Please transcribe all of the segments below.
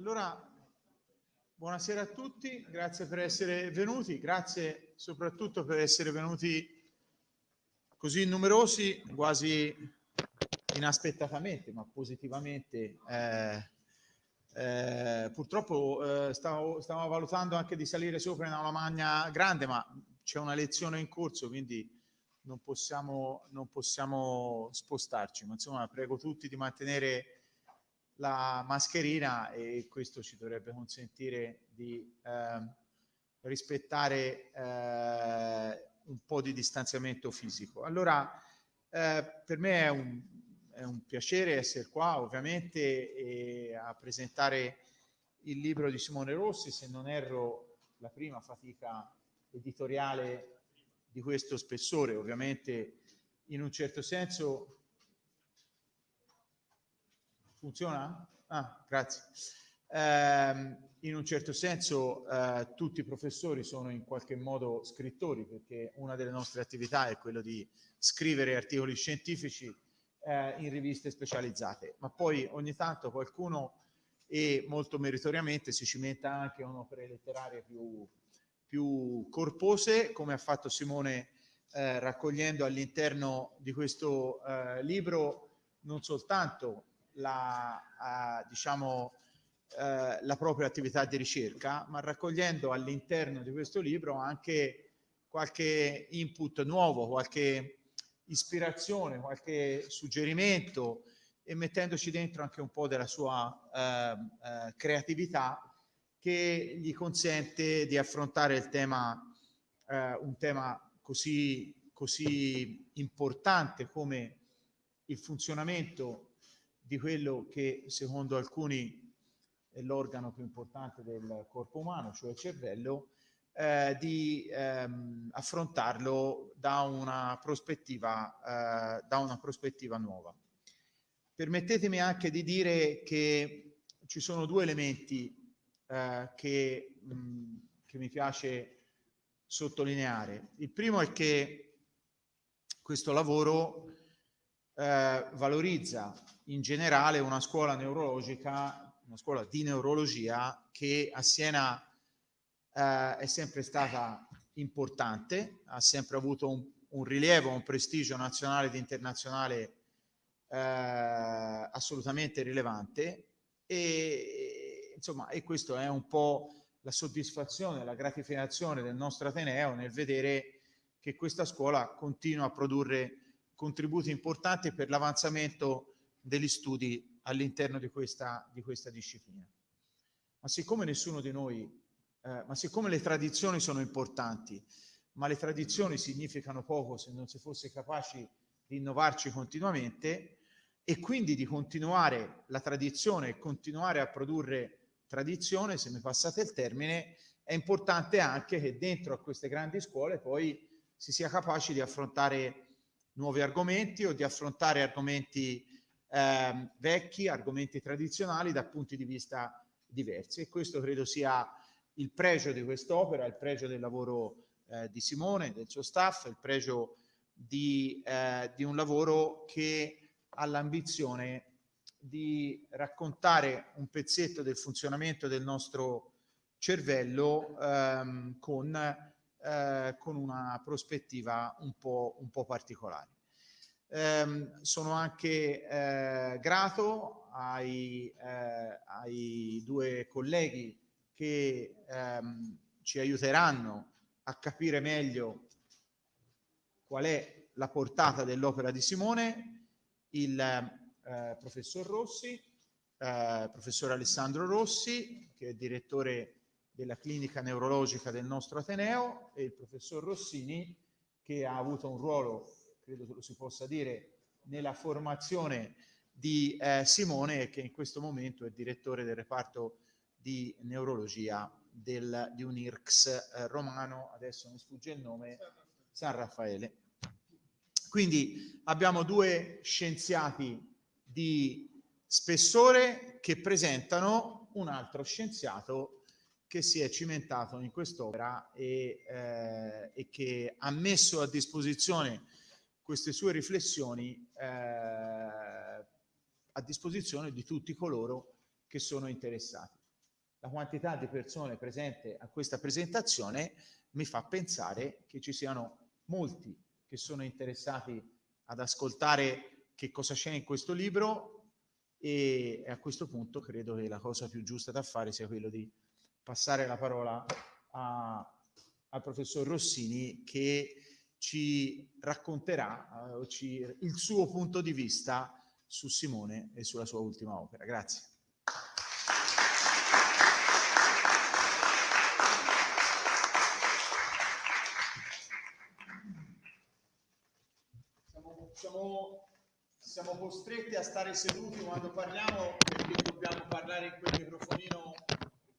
Allora, buonasera a tutti, grazie per essere venuti, grazie soprattutto per essere venuti così numerosi, quasi inaspettatamente, ma positivamente. Eh, eh, purtroppo eh, stavo, stavo, valutando anche di salire sopra in una magna grande, ma c'è una lezione in corso, quindi non possiamo, non possiamo spostarci. Ma insomma, prego tutti di mantenere la mascherina e questo ci dovrebbe consentire di eh, rispettare eh, un po' di distanziamento fisico. Allora, eh, per me è un, è un, piacere essere qua, ovviamente, a presentare il libro di Simone Rossi, se non erro la prima fatica editoriale di questo spessore, ovviamente in un certo senso Funziona? Ah, grazie. Eh, in un certo senso eh, tutti i professori sono in qualche modo scrittori perché una delle nostre attività è quella di scrivere articoli scientifici eh, in riviste specializzate, ma poi ogni tanto qualcuno e molto meritoriamente si cimenta anche in opere letterarie più, più corpose, come ha fatto Simone eh, raccogliendo all'interno di questo eh, libro non soltanto la, uh, diciamo, uh, la propria attività di ricerca, ma raccogliendo all'interno di questo libro anche qualche input nuovo, qualche ispirazione, qualche suggerimento e mettendoci dentro anche un po' della sua uh, creatività che gli consente di affrontare il tema, un tema così, così importante come il funzionamento di quello che secondo alcuni è l'organo più importante del corpo umano, cioè il cervello, eh, di ehm, affrontarlo da una, prospettiva, eh, da una prospettiva nuova. Permettetemi anche di dire che ci sono due elementi eh, che, mh, che mi piace sottolineare. Il primo è che questo lavoro eh, valorizza in generale una scuola neurologica, una scuola di neurologia che a Siena eh, è sempre stata importante, ha sempre avuto un, un rilievo, un prestigio nazionale ed internazionale eh, assolutamente rilevante e, insomma, e questo è un po' la soddisfazione, la gratificazione del nostro Ateneo nel vedere che questa scuola continua a produrre contributi importanti per l'avanzamento degli studi all'interno di questa, di questa disciplina. Ma siccome nessuno di noi, eh, ma siccome le tradizioni sono importanti, ma le tradizioni significano poco se non si fosse capaci di innovarci continuamente e quindi di continuare la tradizione e continuare a produrre tradizione, se mi passate il termine, è importante anche che dentro a queste grandi scuole poi si sia capaci di affrontare nuovi argomenti o di affrontare argomenti eh, vecchi, argomenti tradizionali da punti di vista diversi e questo credo sia il pregio di quest'opera, il pregio del lavoro eh, di Simone, del suo staff, il pregio di, eh, di un lavoro che ha l'ambizione di raccontare un pezzetto del funzionamento del nostro cervello ehm, con eh, con una prospettiva un po', un po particolare. Eh, sono anche eh, grato ai, eh, ai, due colleghi che ehm, ci aiuteranno a capire meglio qual è la portata dell'opera di Simone, il eh, professor Rossi, eh, professor Alessandro Rossi, che è direttore della clinica neurologica del nostro Ateneo e il professor Rossini che ha avuto un ruolo, credo lo si possa dire, nella formazione di eh, Simone che in questo momento è direttore del reparto di neurologia del, di un IRCS eh, romano, adesso mi sfugge il nome, San Raffaele. Quindi abbiamo due scienziati di spessore che presentano un altro scienziato che si è cimentato in quest'opera e, eh, e, che ha messo a disposizione queste sue riflessioni eh, a disposizione di tutti coloro che sono interessati. la quantità di persone presenti a questa presentazione mi fa pensare che ci siano molti che sono interessati ad ascoltare che cosa c'è in questo libro e a questo punto credo che la cosa più giusta da fare sia quello di passare la parola a, al professor Rossini che ci racconterà uh, ci, il suo punto di vista su Simone e sulla sua ultima opera. Grazie. Siamo, siamo, siamo costretti a stare seduti quando parliamo perché dobbiamo parlare in quel microfonino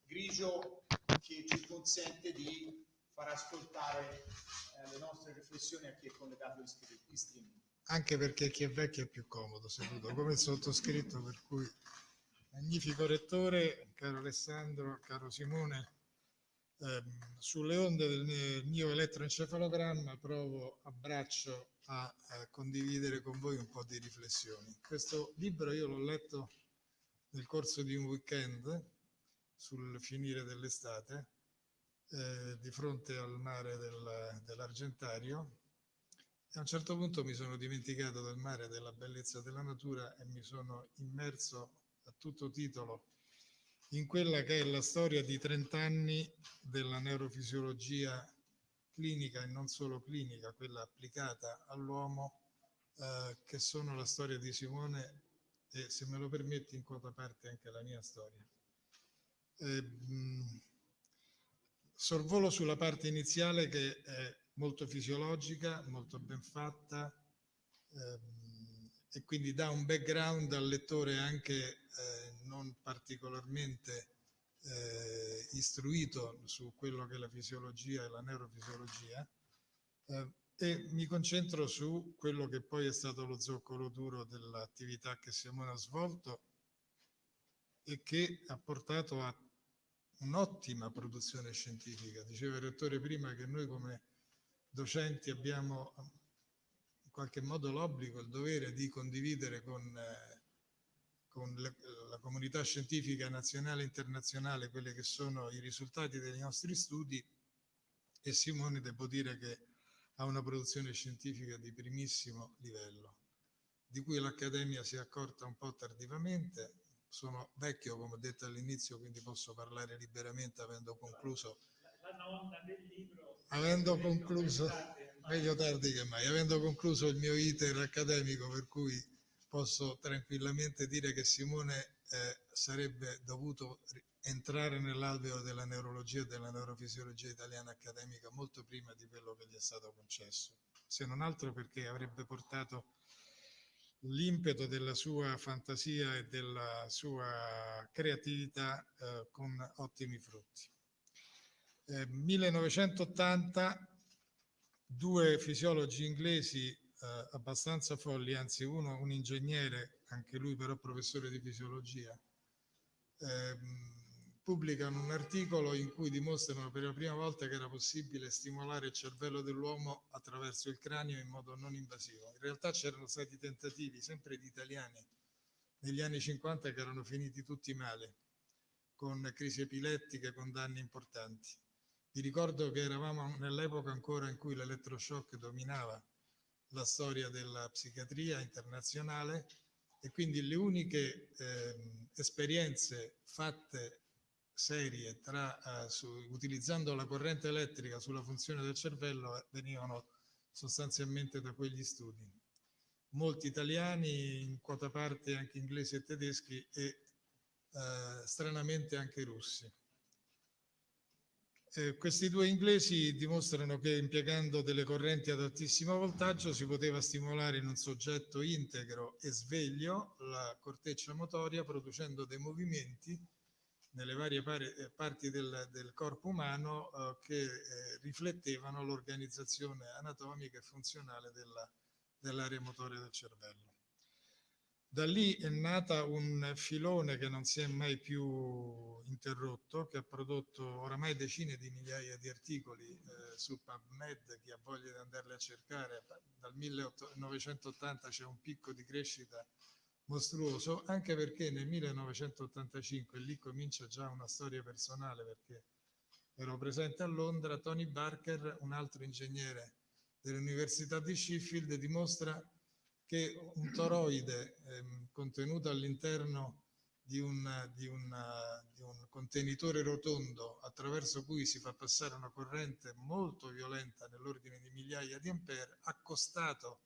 grigio che ci consente di far ascoltare eh, le nostre riflessioni a chi è collegato in streaming. Anche perché chi è vecchio è più comodo seduto, come il sottoscritto, per cui magnifico rettore, caro Alessandro, caro Simone, ehm, sulle onde del mio elettroencefalogramma provo a braccio a, a condividere con voi un po' di riflessioni. Questo libro io l'ho letto nel corso di un weekend sul finire dell'estate eh, di fronte al mare del, dell'Argentario e a un certo punto mi sono dimenticato del mare, della bellezza della natura e mi sono immerso a tutto titolo in quella che è la storia di 30 anni della neurofisiologia clinica e non solo clinica, quella applicata all'uomo, eh, che sono la storia di Simone e se me lo permetti in quota parte anche la mia storia. Eh, mh, sorvolo sulla parte iniziale che è molto fisiologica, molto ben fatta ehm, e quindi dà un background al lettore anche eh, non particolarmente eh, istruito su quello che è la fisiologia e la neurofisiologia eh, e mi concentro su quello che poi è stato lo zoccolo duro dell'attività che Simone ha svolto e che ha portato a un'ottima produzione scientifica. Diceva il rettore prima che noi come docenti abbiamo in qualche modo l'obbligo, il dovere di condividere con, eh, con le, la comunità scientifica nazionale e internazionale quelli che sono i risultati dei nostri studi e Simone devo dire che ha una produzione scientifica di primissimo livello, di cui l'Accademia si è accorta un po' tardivamente, sono vecchio, come ho detto all'inizio, quindi posso parlare liberamente avendo concluso. La nonna del libro. Avendo concluso, meglio tardi che mai, avendo concluso il mio iter accademico, per cui posso tranquillamente dire che Simone eh, sarebbe dovuto entrare nell'alveo della neurologia e della neurofisiologia italiana accademica molto prima di quello che gli è stato concesso, se non altro perché avrebbe portato l'impeto della sua fantasia e della sua creatività eh, con ottimi frutti. Eh, 1980 due fisiologi inglesi eh, abbastanza folli, anzi uno un ingegnere, anche lui però professore di fisiologia, ehm, pubblicano un articolo in cui dimostrano per la prima volta che era possibile stimolare il cervello dell'uomo attraverso il cranio in modo non invasivo. In realtà c'erano stati tentativi, sempre di italiani, negli anni 50 che erano finiti tutti male, con crisi epilettiche, con danni importanti. Vi ricordo che eravamo nell'epoca ancora in cui l'elettroshock dominava la storia della psichiatria internazionale e quindi le uniche eh, esperienze fatte serie tra, uh, su, utilizzando la corrente elettrica sulla funzione del cervello eh, venivano sostanzialmente da quegli studi. Molti italiani, in quota parte anche inglesi e tedeschi e uh, stranamente anche russi. Eh, questi due inglesi dimostrano che impiegando delle correnti ad altissimo voltaggio si poteva stimolare in un soggetto integro e sveglio la corteccia motoria producendo dei movimenti nelle varie eh, parti del, del corpo umano eh, che eh, riflettevano l'organizzazione anatomica e funzionale della, dell'area motoria del cervello. Da lì è nata un filone che non si è mai più interrotto, che ha prodotto oramai decine di migliaia di articoli eh, su PubMed, chi ha voglia di andarli a cercare, dal 1980 c'è un picco di crescita mostruoso, anche perché nel 1985, e lì comincia già una storia personale perché ero presente a Londra, Tony Barker, un altro ingegnere dell'Università di Sheffield, dimostra che un toroide ehm, contenuto all'interno di, di, di un contenitore rotondo attraverso cui si fa passare una corrente molto violenta nell'ordine di migliaia di ampere, accostato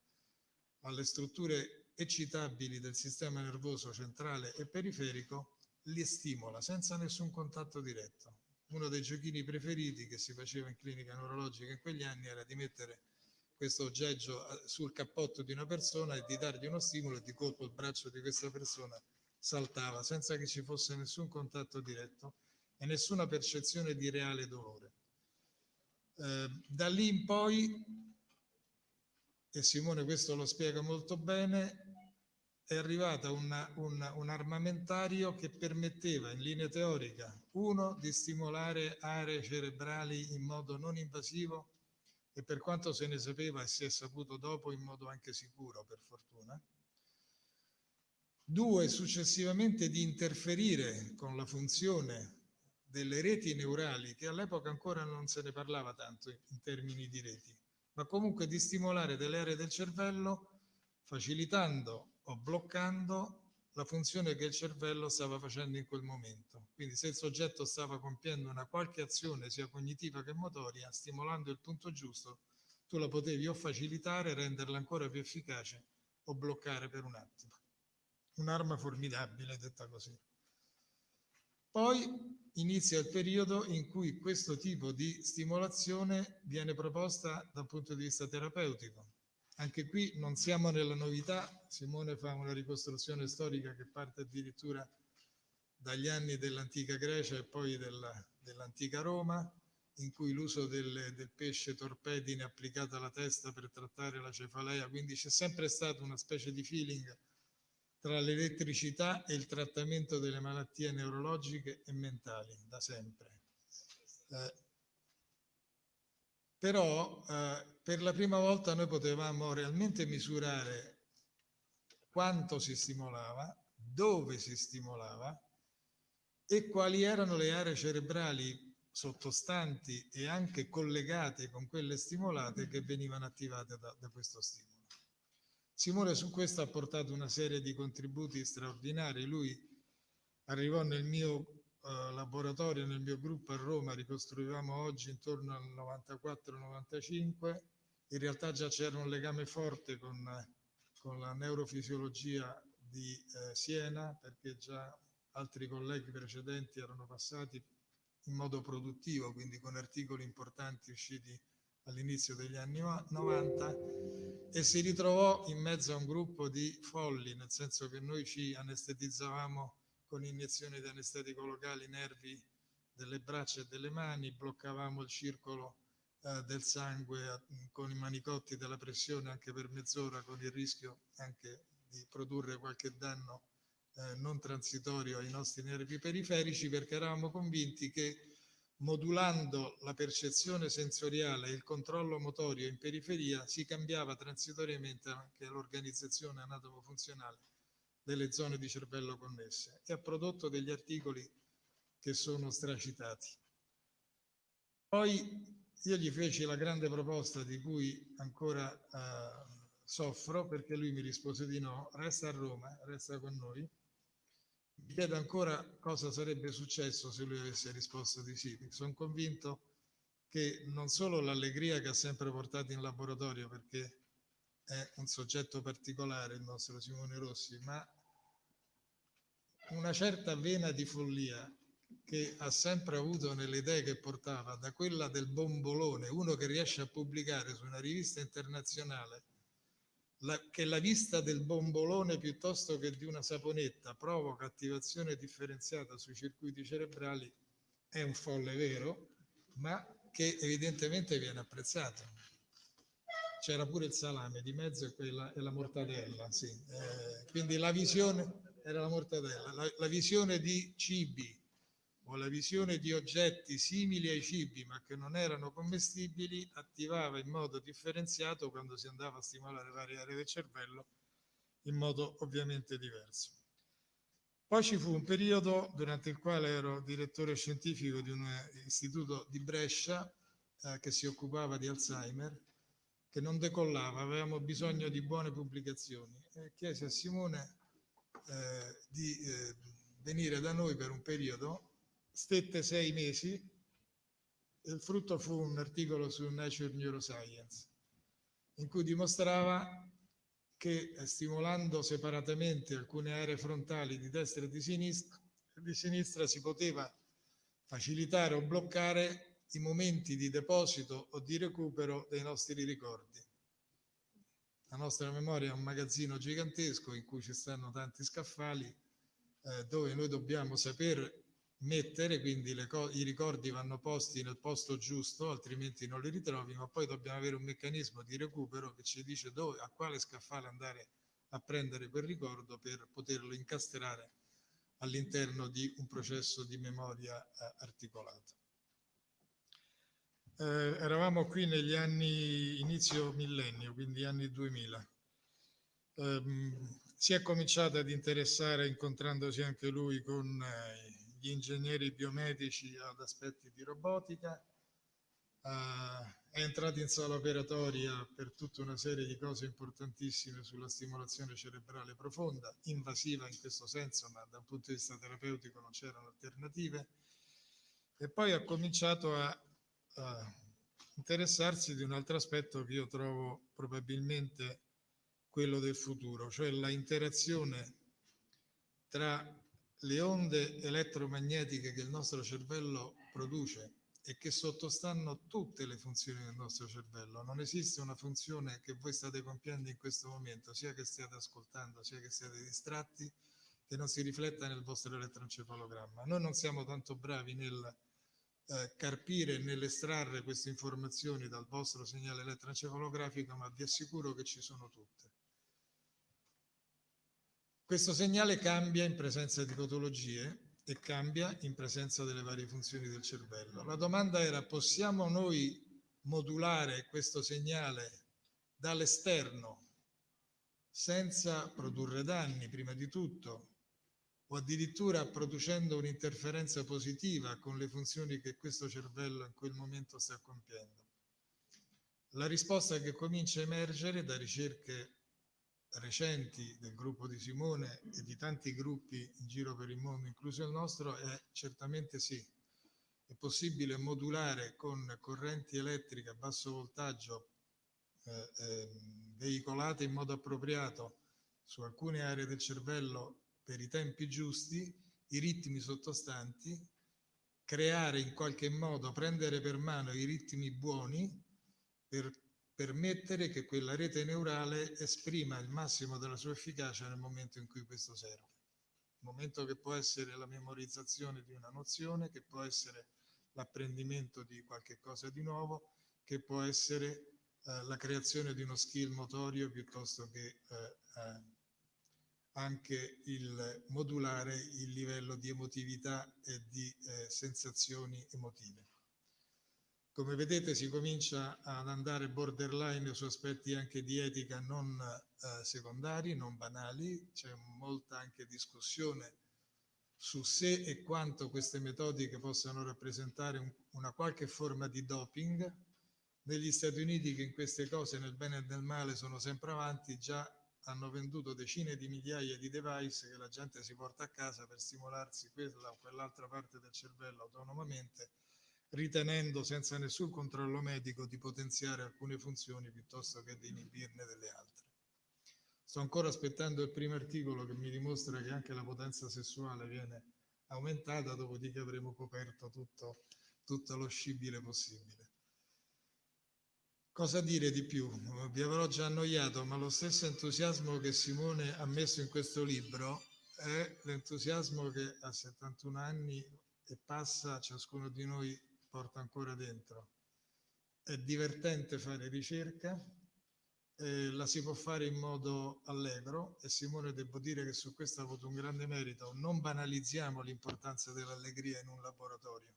alle strutture eccitabili del sistema nervoso centrale e periferico, li stimola senza nessun contatto diretto. Uno dei giochini preferiti che si faceva in clinica neurologica in quegli anni era di mettere questo oggeggio eh, sul cappotto di una persona e di dargli uno stimolo e di colpo il braccio di questa persona saltava senza che ci fosse nessun contatto diretto e nessuna percezione di reale dolore. Eh, da lì in poi, e Simone questo lo spiega molto bene, è arrivata una, una, un armamentario che permetteva in linea teorica, uno, di stimolare aree cerebrali in modo non invasivo e per quanto se ne sapeva e si è saputo dopo in modo anche sicuro, per fortuna, Due, successivamente di interferire con la funzione delle reti neurali, che all'epoca ancora non se ne parlava tanto in termini di reti, ma comunque di stimolare delle aree del cervello facilitando o bloccando la funzione che il cervello stava facendo in quel momento. Quindi se il soggetto stava compiendo una qualche azione sia cognitiva che motoria, stimolando il punto giusto, tu la potevi o facilitare, renderla ancora più efficace o bloccare per un attimo un'arma formidabile, detta così. Poi inizia il periodo in cui questo tipo di stimolazione viene proposta dal punto di vista terapeutico. Anche qui non siamo nella novità, Simone fa una ricostruzione storica che parte addirittura dagli anni dell'antica Grecia e poi della, dell'antica Roma, in cui l'uso del, del, pesce torpedine applicato alla testa per trattare la cefalea, quindi c'è sempre stato una specie di feeling tra l'elettricità e il trattamento delle malattie neurologiche e mentali, da sempre. Eh, però eh, per la prima volta noi potevamo realmente misurare quanto si stimolava, dove si stimolava e quali erano le aree cerebrali sottostanti e anche collegate con quelle stimolate che venivano attivate da, da questo stimolo. Simone su questo ha portato una serie di contributi straordinari. Lui arrivò nel mio uh, laboratorio, nel mio gruppo a Roma, ricostruivamo oggi intorno al 94-95. In realtà già c'era un legame forte con, con la neurofisiologia di eh, Siena, perché già altri colleghi precedenti erano passati in modo produttivo, quindi con articoli importanti usciti all'inizio degli anni 90 e si ritrovò in mezzo a un gruppo di folli, nel senso che noi ci anestetizzavamo con iniezioni di anestetico locali nervi delle braccia e delle mani, bloccavamo il circolo eh, del sangue eh, con i manicotti della pressione anche per mezz'ora con il rischio anche di produrre qualche danno eh, non transitorio ai nostri nervi periferici perché eravamo convinti che modulando la percezione sensoriale e il controllo motorio in periferia si cambiava transitoriamente anche l'organizzazione anatomo-funzionale delle zone di cervello connesse e ha prodotto degli articoli che sono stracitati. Poi io gli feci la grande proposta di cui ancora eh, soffro perché lui mi rispose di no, resta a Roma, resta con noi mi chiedo ancora cosa sarebbe successo se lui avesse risposto di sì. Sono convinto che non solo l'allegria che ha sempre portato in laboratorio, perché è un soggetto particolare il nostro Simone Rossi, ma una certa vena di follia che ha sempre avuto nelle idee che portava, da quella del bombolone, uno che riesce a pubblicare su una rivista internazionale la, che la vista del bombolone piuttosto che di una saponetta provoca attivazione differenziata sui circuiti cerebrali è un folle vero, ma che evidentemente viene apprezzato. C'era pure il salame di mezzo e, quella, e la mortadella, sì. eh, quindi la visione era la mortadella, la, la visione di cibi o la visione di oggetti simili ai cibi ma che non erano commestibili attivava in modo differenziato quando si andava a stimolare varie aree del cervello in modo ovviamente diverso. Poi ci fu un periodo durante il quale ero direttore scientifico di un istituto di Brescia eh, che si occupava di Alzheimer, che non decollava, avevamo bisogno di buone pubblicazioni e chiesi a Simone eh, di eh, venire da noi per un periodo, stette sei mesi il frutto fu un articolo su Nature Neuroscience in cui dimostrava che eh, stimolando separatamente alcune aree frontali di destra e di sinistra, di sinistra si poteva facilitare o bloccare i momenti di deposito o di recupero dei nostri ricordi. La nostra memoria è un magazzino gigantesco in cui ci stanno tanti scaffali eh, dove noi dobbiamo saper mettere, quindi i ricordi vanno posti nel posto giusto, altrimenti non li ritrovi, ma poi dobbiamo avere un meccanismo di recupero che ci dice dove, a quale scaffale andare a prendere quel ricordo per poterlo incastrare all'interno di un processo di memoria eh, articolato. Eh, eravamo qui negli anni inizio millennio, quindi anni 2000. Eh, si è cominciato ad interessare incontrandosi anche lui con eh, gli ingegneri biomedici ad aspetti di robotica, uh, è entrato in sala operatoria per tutta una serie di cose importantissime sulla stimolazione cerebrale profonda, invasiva in questo senso, ma da un punto di vista terapeutico non c'erano alternative, e poi ha cominciato a, a interessarsi di un altro aspetto che io trovo probabilmente quello del futuro, cioè la interazione tra le onde elettromagnetiche che il nostro cervello produce e che sottostanno tutte le funzioni del nostro cervello. Non esiste una funzione che voi state compiendo in questo momento, sia che stiate ascoltando, sia che siate distratti, che non si rifletta nel vostro elettroencefalogramma. Noi non siamo tanto bravi nel eh, carpire nell'estrarre queste informazioni dal vostro segnale elettroencefalografico, ma vi assicuro che ci sono tutte. Questo segnale cambia in presenza di patologie e cambia in presenza delle varie funzioni del cervello. La domanda era, possiamo noi modulare questo segnale dall'esterno senza produrre danni, prima di tutto, o addirittura producendo un'interferenza positiva con le funzioni che questo cervello in quel momento sta compiendo? La risposta che comincia a emergere da ricerche recenti del gruppo di Simone e di tanti gruppi in giro per il mondo, incluso il nostro, è certamente sì. È possibile modulare con correnti elettriche a basso voltaggio eh, eh, veicolate in modo appropriato su alcune aree del cervello per i tempi giusti, i ritmi sottostanti, creare in qualche modo, prendere per mano i ritmi buoni per permettere che quella rete neurale esprima il massimo della sua efficacia nel momento in cui questo serve. Il momento che può essere la memorizzazione di una nozione, che può essere l'apprendimento di qualche cosa di nuovo, che può essere eh, la creazione di uno skill motorio piuttosto che eh, eh, anche il modulare il livello di emotività e di eh, sensazioni emotive. Come vedete si comincia ad andare borderline su aspetti anche di etica non eh, secondari, non banali, c'è molta anche discussione su se e quanto queste metodiche possano rappresentare un, una qualche forma di doping. Negli Stati Uniti che in queste cose nel bene e nel male sono sempre avanti, già hanno venduto decine di migliaia di device che la gente si porta a casa per stimolarsi quella o quell'altra parte del cervello autonomamente ritenendo senza nessun controllo medico di potenziare alcune funzioni piuttosto che di inibirne delle altre. Sto ancora aspettando il primo articolo che mi dimostra che anche la potenza sessuale viene aumentata, dopodiché avremo coperto tutto, tutto lo scibile possibile. Cosa dire di più? Vi avrò già annoiato, ma lo stesso entusiasmo che Simone ha messo in questo libro è l'entusiasmo che a 71 anni e passa ciascuno di noi porta ancora dentro. È divertente fare ricerca, eh, la si può fare in modo allegro e Simone devo dire che su questo ha avuto un grande merito. Non banalizziamo l'importanza dell'allegria in un laboratorio.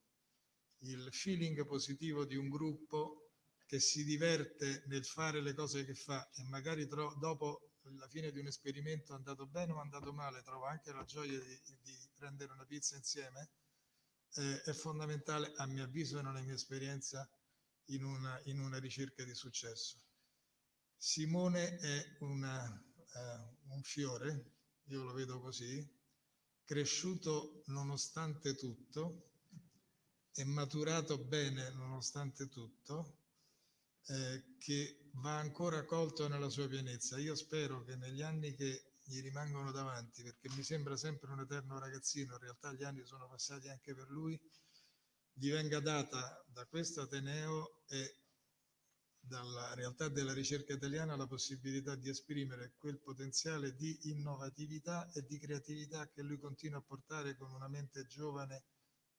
Il feeling positivo di un gruppo che si diverte nel fare le cose che fa e magari dopo alla fine di un esperimento andato bene o andato male, trovo anche la gioia di, di prendere una pizza insieme, eh, è fondamentale a mio avviso e nella mia esperienza in una, in una ricerca di successo. Simone è una, uh, un fiore, io lo vedo così, cresciuto nonostante tutto, è maturato bene nonostante tutto, eh, che va ancora colto nella sua pienezza. Io spero che negli anni che gli rimangono davanti, perché mi sembra sempre un eterno ragazzino, in realtà gli anni sono passati anche per lui, gli venga data da questo Ateneo e dalla realtà della ricerca italiana la possibilità di esprimere quel potenziale di innovatività e di creatività che lui continua a portare con una mente giovane,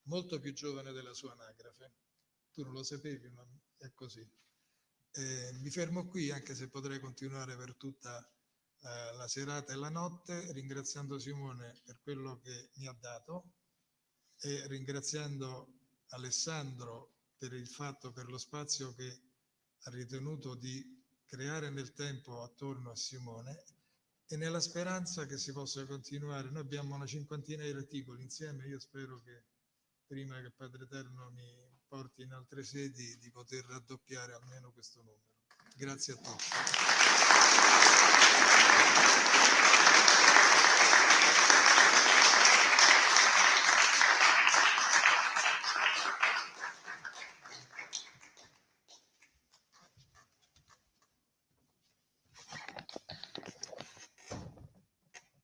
molto più giovane della sua anagrafe. Tu non lo sapevi, ma è così. Eh, mi fermo qui, anche se potrei continuare per tutta eh, la serata e la notte, ringraziando Simone per quello che mi ha dato e ringraziando Alessandro per il fatto, per lo spazio che ha ritenuto di creare nel tempo attorno a Simone e nella speranza che si possa continuare. Noi abbiamo una cinquantina di articoli insieme, io spero che prima che Padre Eterno mi porti in altre sedi di poter raddoppiare almeno questo numero. Grazie a tutti.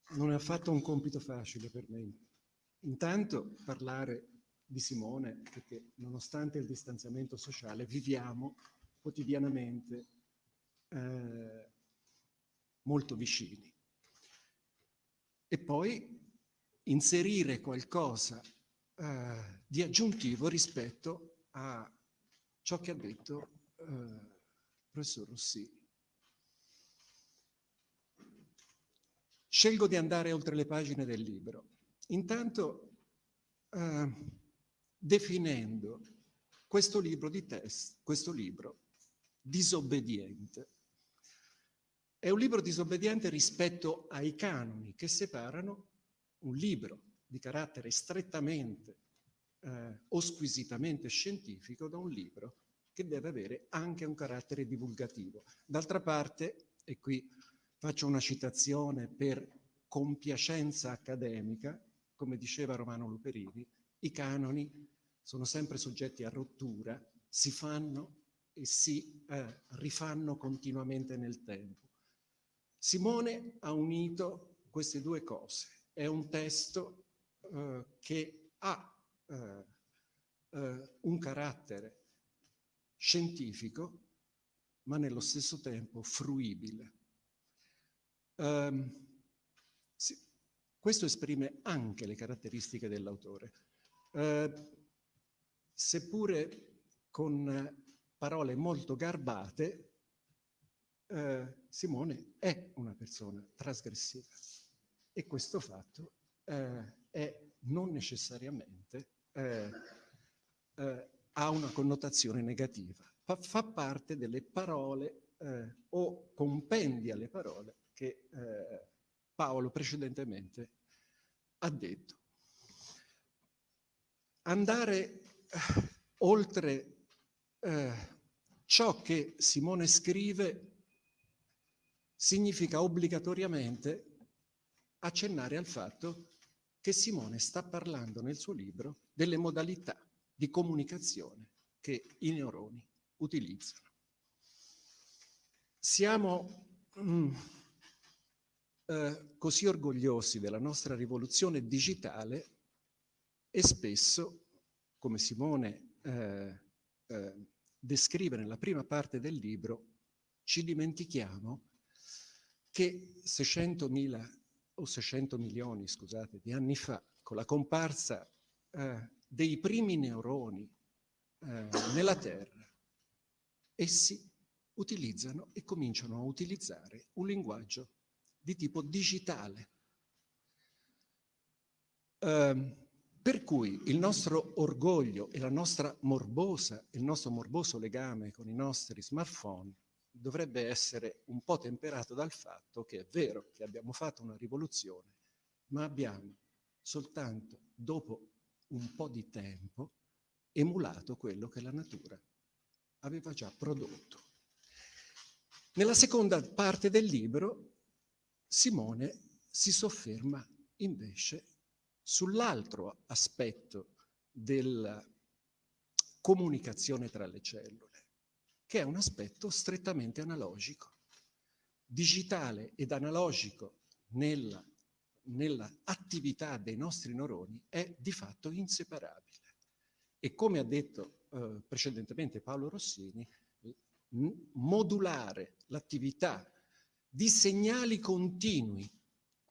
Non è affatto un compito facile per me. Intanto parlare di Simone, perché nonostante il distanziamento sociale viviamo quotidianamente eh, molto vicini. E poi inserire qualcosa eh, di aggiuntivo rispetto a ciò che ha detto eh, il professor Rossini. Scelgo di andare oltre le pagine del libro. Intanto eh, definendo questo libro di test, questo libro disobbediente. È un libro disobbediente rispetto ai canoni che separano un libro di carattere strettamente eh, o squisitamente scientifico da un libro che deve avere anche un carattere divulgativo. D'altra parte, e qui faccio una citazione per compiacenza accademica, come diceva Romano Luperini, i canoni sono sempre soggetti a rottura, si fanno e si eh, rifanno continuamente nel tempo. Simone ha unito queste due cose. È un testo eh, che ha eh, eh un carattere scientifico, ma nello stesso tempo fruibile. Um, sì, questo esprime anche le caratteristiche dell'autore. Uh, seppure con parole molto garbate, eh, Simone è una persona trasgressiva e questo fatto eh, è non necessariamente eh, eh ha una connotazione negativa, fa, fa parte delle parole eh, o compendi alle parole che eh, Paolo precedentemente ha detto. Andare oltre eh, ciò che Simone scrive significa obbligatoriamente accennare al fatto che Simone sta parlando nel suo libro delle modalità di comunicazione che i neuroni utilizzano. Siamo mm, eh, così orgogliosi della nostra rivoluzione digitale e spesso come Simone eh, eh, descrive nella prima parte del libro, ci dimentichiamo che 600.000 o 600 milioni, scusate, di anni fa, con la comparsa eh, dei primi neuroni eh, nella Terra, essi utilizzano e cominciano a utilizzare un linguaggio di tipo digitale. Um, per cui il nostro orgoglio e la nostra morbosa, il nostro morboso legame con i nostri smartphone dovrebbe essere un po' temperato dal fatto che è vero che abbiamo fatto una rivoluzione, ma abbiamo soltanto dopo un po' di tempo emulato quello che la natura aveva già prodotto. Nella seconda parte del libro Simone si sofferma invece sull'altro aspetto della comunicazione tra le cellule, che è un aspetto strettamente analogico. Digitale ed analogico nella, nella attività dei nostri neuroni è di fatto inseparabile. E come ha detto eh, precedentemente Paolo Rossini, modulare l'attività di segnali continui,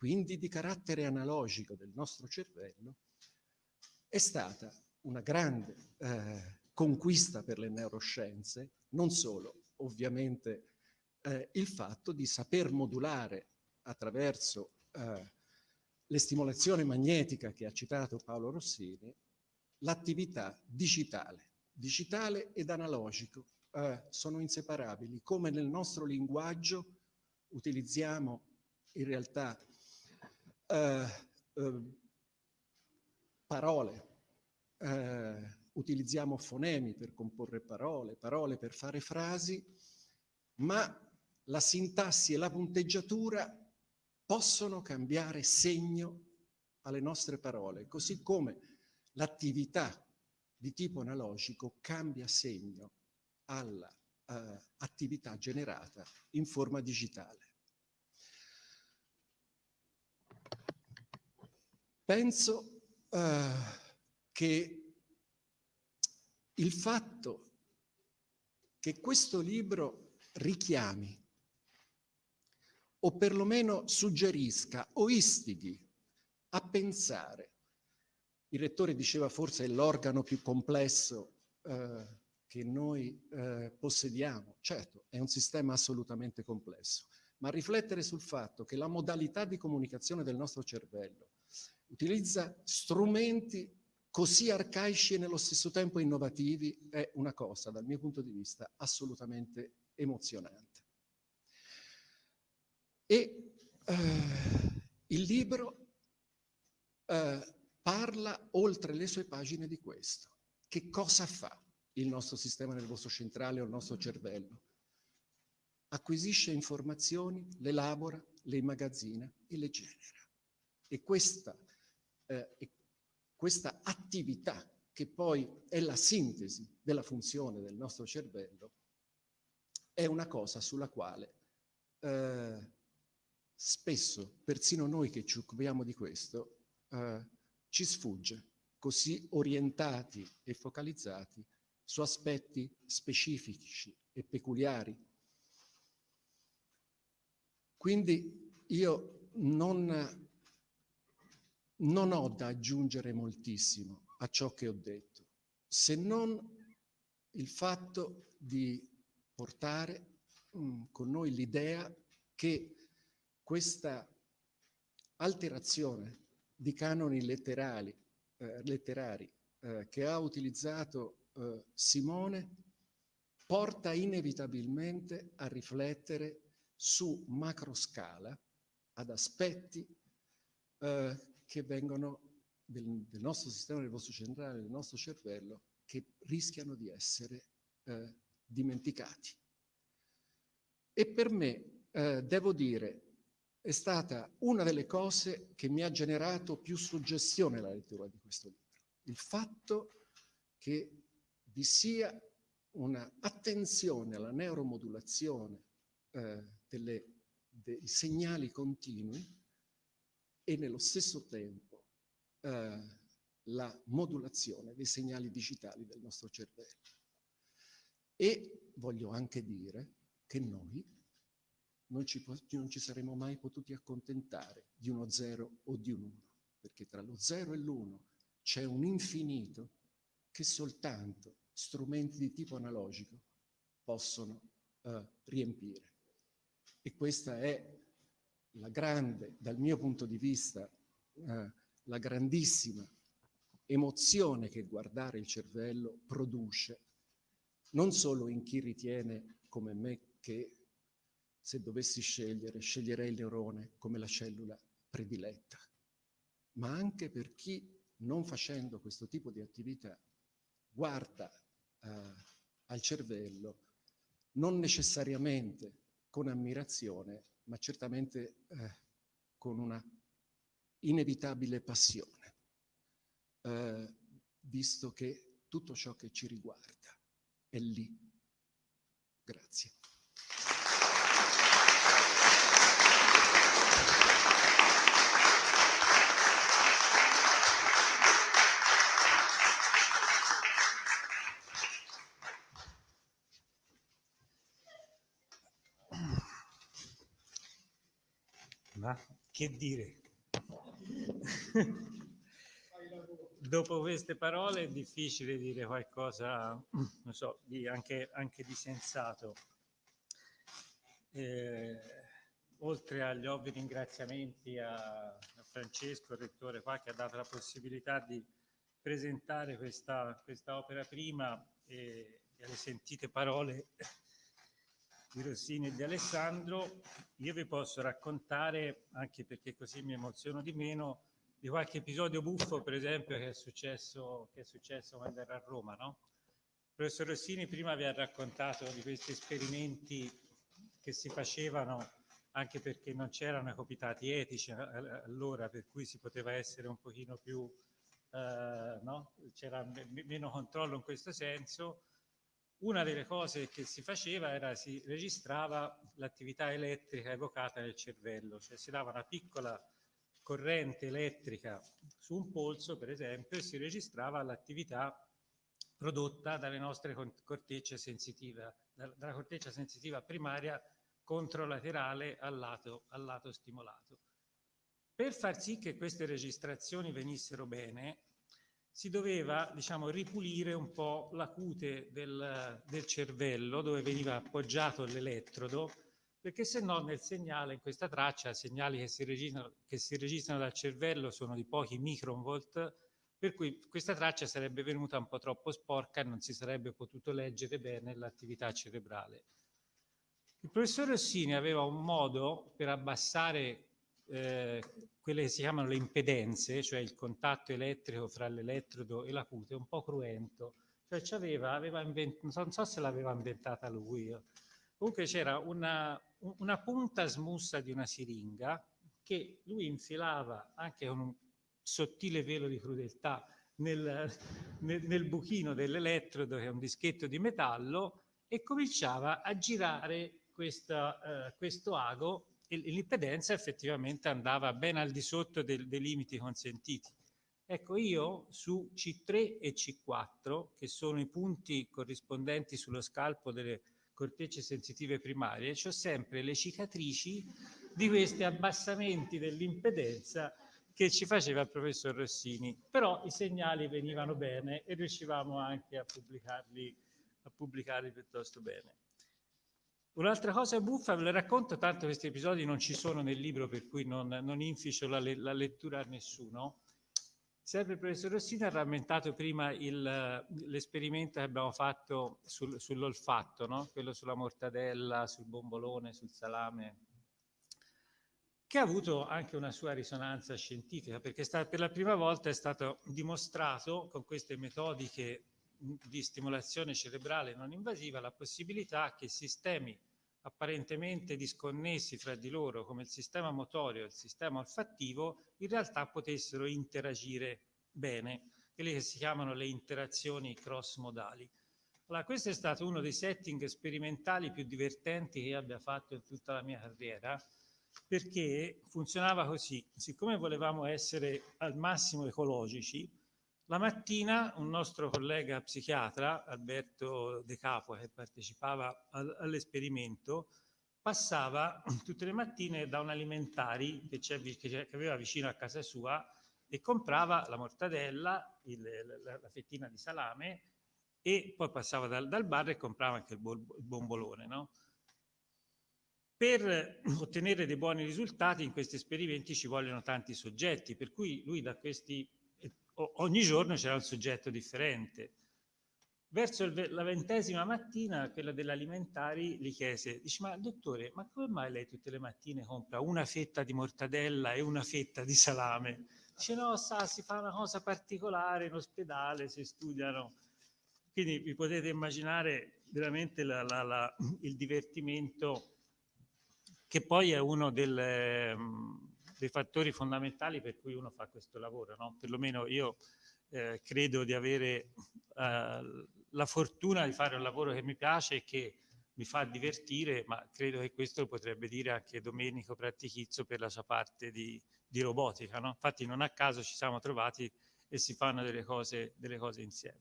quindi di carattere analogico del nostro cervello, è stata una grande eh, conquista per le neuroscienze, non solo ovviamente eh, il fatto di saper modulare attraverso eh, le stimolazioni magnetica che ha citato Paolo Rossini, l'attività digitale, digitale ed analogico, eh, sono inseparabili, come nel nostro linguaggio utilizziamo in realtà eh, eh, parole, eh, utilizziamo fonemi per comporre parole, parole per fare frasi, ma la sintassi e la punteggiatura possono cambiare segno alle nostre parole, così come l'attività di tipo analogico cambia segno all'attività uh, generata in forma digitale. Penso uh, che il fatto che questo libro richiami o perlomeno suggerisca o istighi a pensare, il rettore diceva forse è l'organo più complesso eh, che noi eh, possediamo. Certo, è un sistema assolutamente complesso, ma riflettere sul fatto che la modalità di comunicazione del nostro cervello utilizza strumenti così arcaici e nello stesso tempo innovativi è una cosa, dal mio punto di vista, assolutamente emozionante. E eh, il libro eh, parla oltre le sue pagine di questo. Che cosa fa? il nostro sistema nervoso centrale o il nostro cervello. Acquisisce informazioni, le elabora, le immagazzina e le genera. E questa, eh, questa attività, che poi è la sintesi della funzione del nostro cervello, è una cosa sulla quale eh, spesso, persino noi che ci occupiamo di questo, eh, ci sfugge, così orientati e focalizzati su aspetti specifici e peculiari. Quindi io non, non ho da aggiungere moltissimo a ciò che ho detto, se non il fatto di portare mm, con noi l'idea che questa alterazione di canoni letterali, eh, letterari eh, che ha utilizzato eh, Simone porta inevitabilmente a riflettere su macroscala ad aspetti eh, che vengono del, del, nostro sistema nervoso centrale, del nostro cervello, che rischiano di essere eh, dimenticati. E per me, eh, devo dire, è stata una delle cose che mi ha generato più suggestione la lettura di questo libro. Il fatto che vi sia un'attenzione alla neuromodulazione eh, delle, dei segnali continui e nello stesso tempo eh, la modulazione dei segnali digitali del nostro cervello. E voglio anche dire che noi non ci, non ci saremmo mai potuti accontentare di uno zero o di un uno, perché tra lo zero e l'uno c'è un infinito che soltanto strumenti di tipo analogico possono eh, riempire. E questa è la grande, dal mio punto di vista, eh, la grandissima emozione che guardare il cervello produce, non solo in chi ritiene come me che se dovessi scegliere, sceglierei il neurone come la cellula prediletta, ma anche per chi, non facendo questo tipo di attività, guarda eh, al cervello non necessariamente con ammirazione, ma certamente eh, con una inevitabile passione, eh, visto che tutto ciò che ci riguarda è lì. Grazie. Ma che dire? Dopo queste parole è difficile dire qualcosa, non so, di, anche, anche, di sensato. Eh, oltre agli ovvi ringraziamenti a, a, Francesco, il rettore qua, che ha dato la possibilità di presentare questa, questa opera prima e, e alle sentite parole di Rossini e di Alessandro, io vi posso raccontare, anche perché così mi emoziono di meno, di qualche episodio buffo, per esempio, che è successo, che è successo quando era a Roma. No? Il professor Rossini prima vi ha raccontato di questi esperimenti che si facevano anche perché non c'erano i copitati etici allora, per cui si poteva essere un pochino più, eh, no? c'era meno controllo in questo senso una delle cose che si faceva era si registrava l'attività elettrica evocata nel cervello, cioè si dava una piccola corrente elettrica su un polso, per esempio, e si registrava l'attività prodotta dalle nostre cortecce sensitive, dalla corteccia sensitiva primaria controlaterale al lato, al lato stimolato. Per far sì che queste registrazioni venissero bene, si doveva diciamo, ripulire un po' la cute del, del cervello dove veniva appoggiato l'elettrodo perché se no nel segnale, in questa traccia, segnali che si, registrano, che si registrano dal cervello sono di pochi microvolt, per cui questa traccia sarebbe venuta un po' troppo sporca e non si sarebbe potuto leggere bene l'attività cerebrale. Il professor Rossini aveva un modo per abbassare eh, quelle che si chiamano le impedenze, cioè il contatto elettrico fra l'elettrodo e la cute, un po' cruento. Cioè aveva, aveva non so se l'aveva inventata lui, comunque c'era una, una punta smussa di una siringa che lui infilava anche con un sottile velo di crudeltà nel, nel, nel buchino dell'elettrodo, che è un dischetto di metallo, e cominciava a girare questa, eh, questo ago l'impedenza effettivamente andava ben al di sotto del, dei limiti consentiti. Ecco, io su C3 e C4, che sono i punti corrispondenti sullo scalpo delle cortecce sensitive primarie, ho sempre le cicatrici di questi abbassamenti dell'impedenza che ci faceva il professor Rossini. Però i segnali venivano bene e riuscivamo anche a pubblicarli, a pubblicarli piuttosto bene. Un'altra cosa buffa, ve la racconto, tanto questi episodi non ci sono nel libro, per cui non, non inficio la, la, lettura a nessuno. Sempre il professor Rossini ha rammentato prima l'esperimento che abbiamo fatto sul, sull'olfatto, no? quello sulla mortadella, sul bombolone, sul salame, che ha avuto anche una sua risonanza scientifica, perché sta, per la prima volta è stato dimostrato con queste metodiche di stimolazione cerebrale non invasiva la possibilità che sistemi apparentemente disconnessi fra di loro come il sistema motorio e il sistema olfattivo in realtà potessero interagire bene, quelle che si chiamano le interazioni cross-modali. Allora, questo è stato uno dei setting sperimentali più divertenti che abbia fatto in tutta la mia carriera, perché funzionava così. Siccome volevamo essere al massimo ecologici, la mattina un nostro collega psichiatra, Alberto De Capua, che partecipava all'esperimento, passava tutte le mattine da un alimentari che, che, aveva vicino a casa sua e comprava la mortadella, il, la, la, fettina di salame e poi passava dal, dal bar e comprava anche il, bol, il bombolone. No? Per ottenere dei buoni risultati in questi esperimenti ci vogliono tanti soggetti, per cui lui da questi ogni giorno c'era un soggetto differente. verso il, la ventesima mattina, quella dell'alimentari gli chiese, dice, ma dottore, ma come mai lei tutte le mattine compra una fetta di mortadella e una fetta di salame? Dice, no, sa, si fa una cosa particolare in ospedale, si studiano. Quindi vi potete immaginare veramente la, la, la, il divertimento che poi è uno del, dei fattori fondamentali per cui uno fa questo lavoro, no? Perlomeno io eh, credo di avere eh, la fortuna di fare un lavoro che mi piace e che mi fa divertire, ma credo che questo lo potrebbe dire anche Domenico Prattichizzo per la sua parte di, di robotica. No? Infatti non a caso ci siamo trovati e si fanno delle cose, delle cose insieme.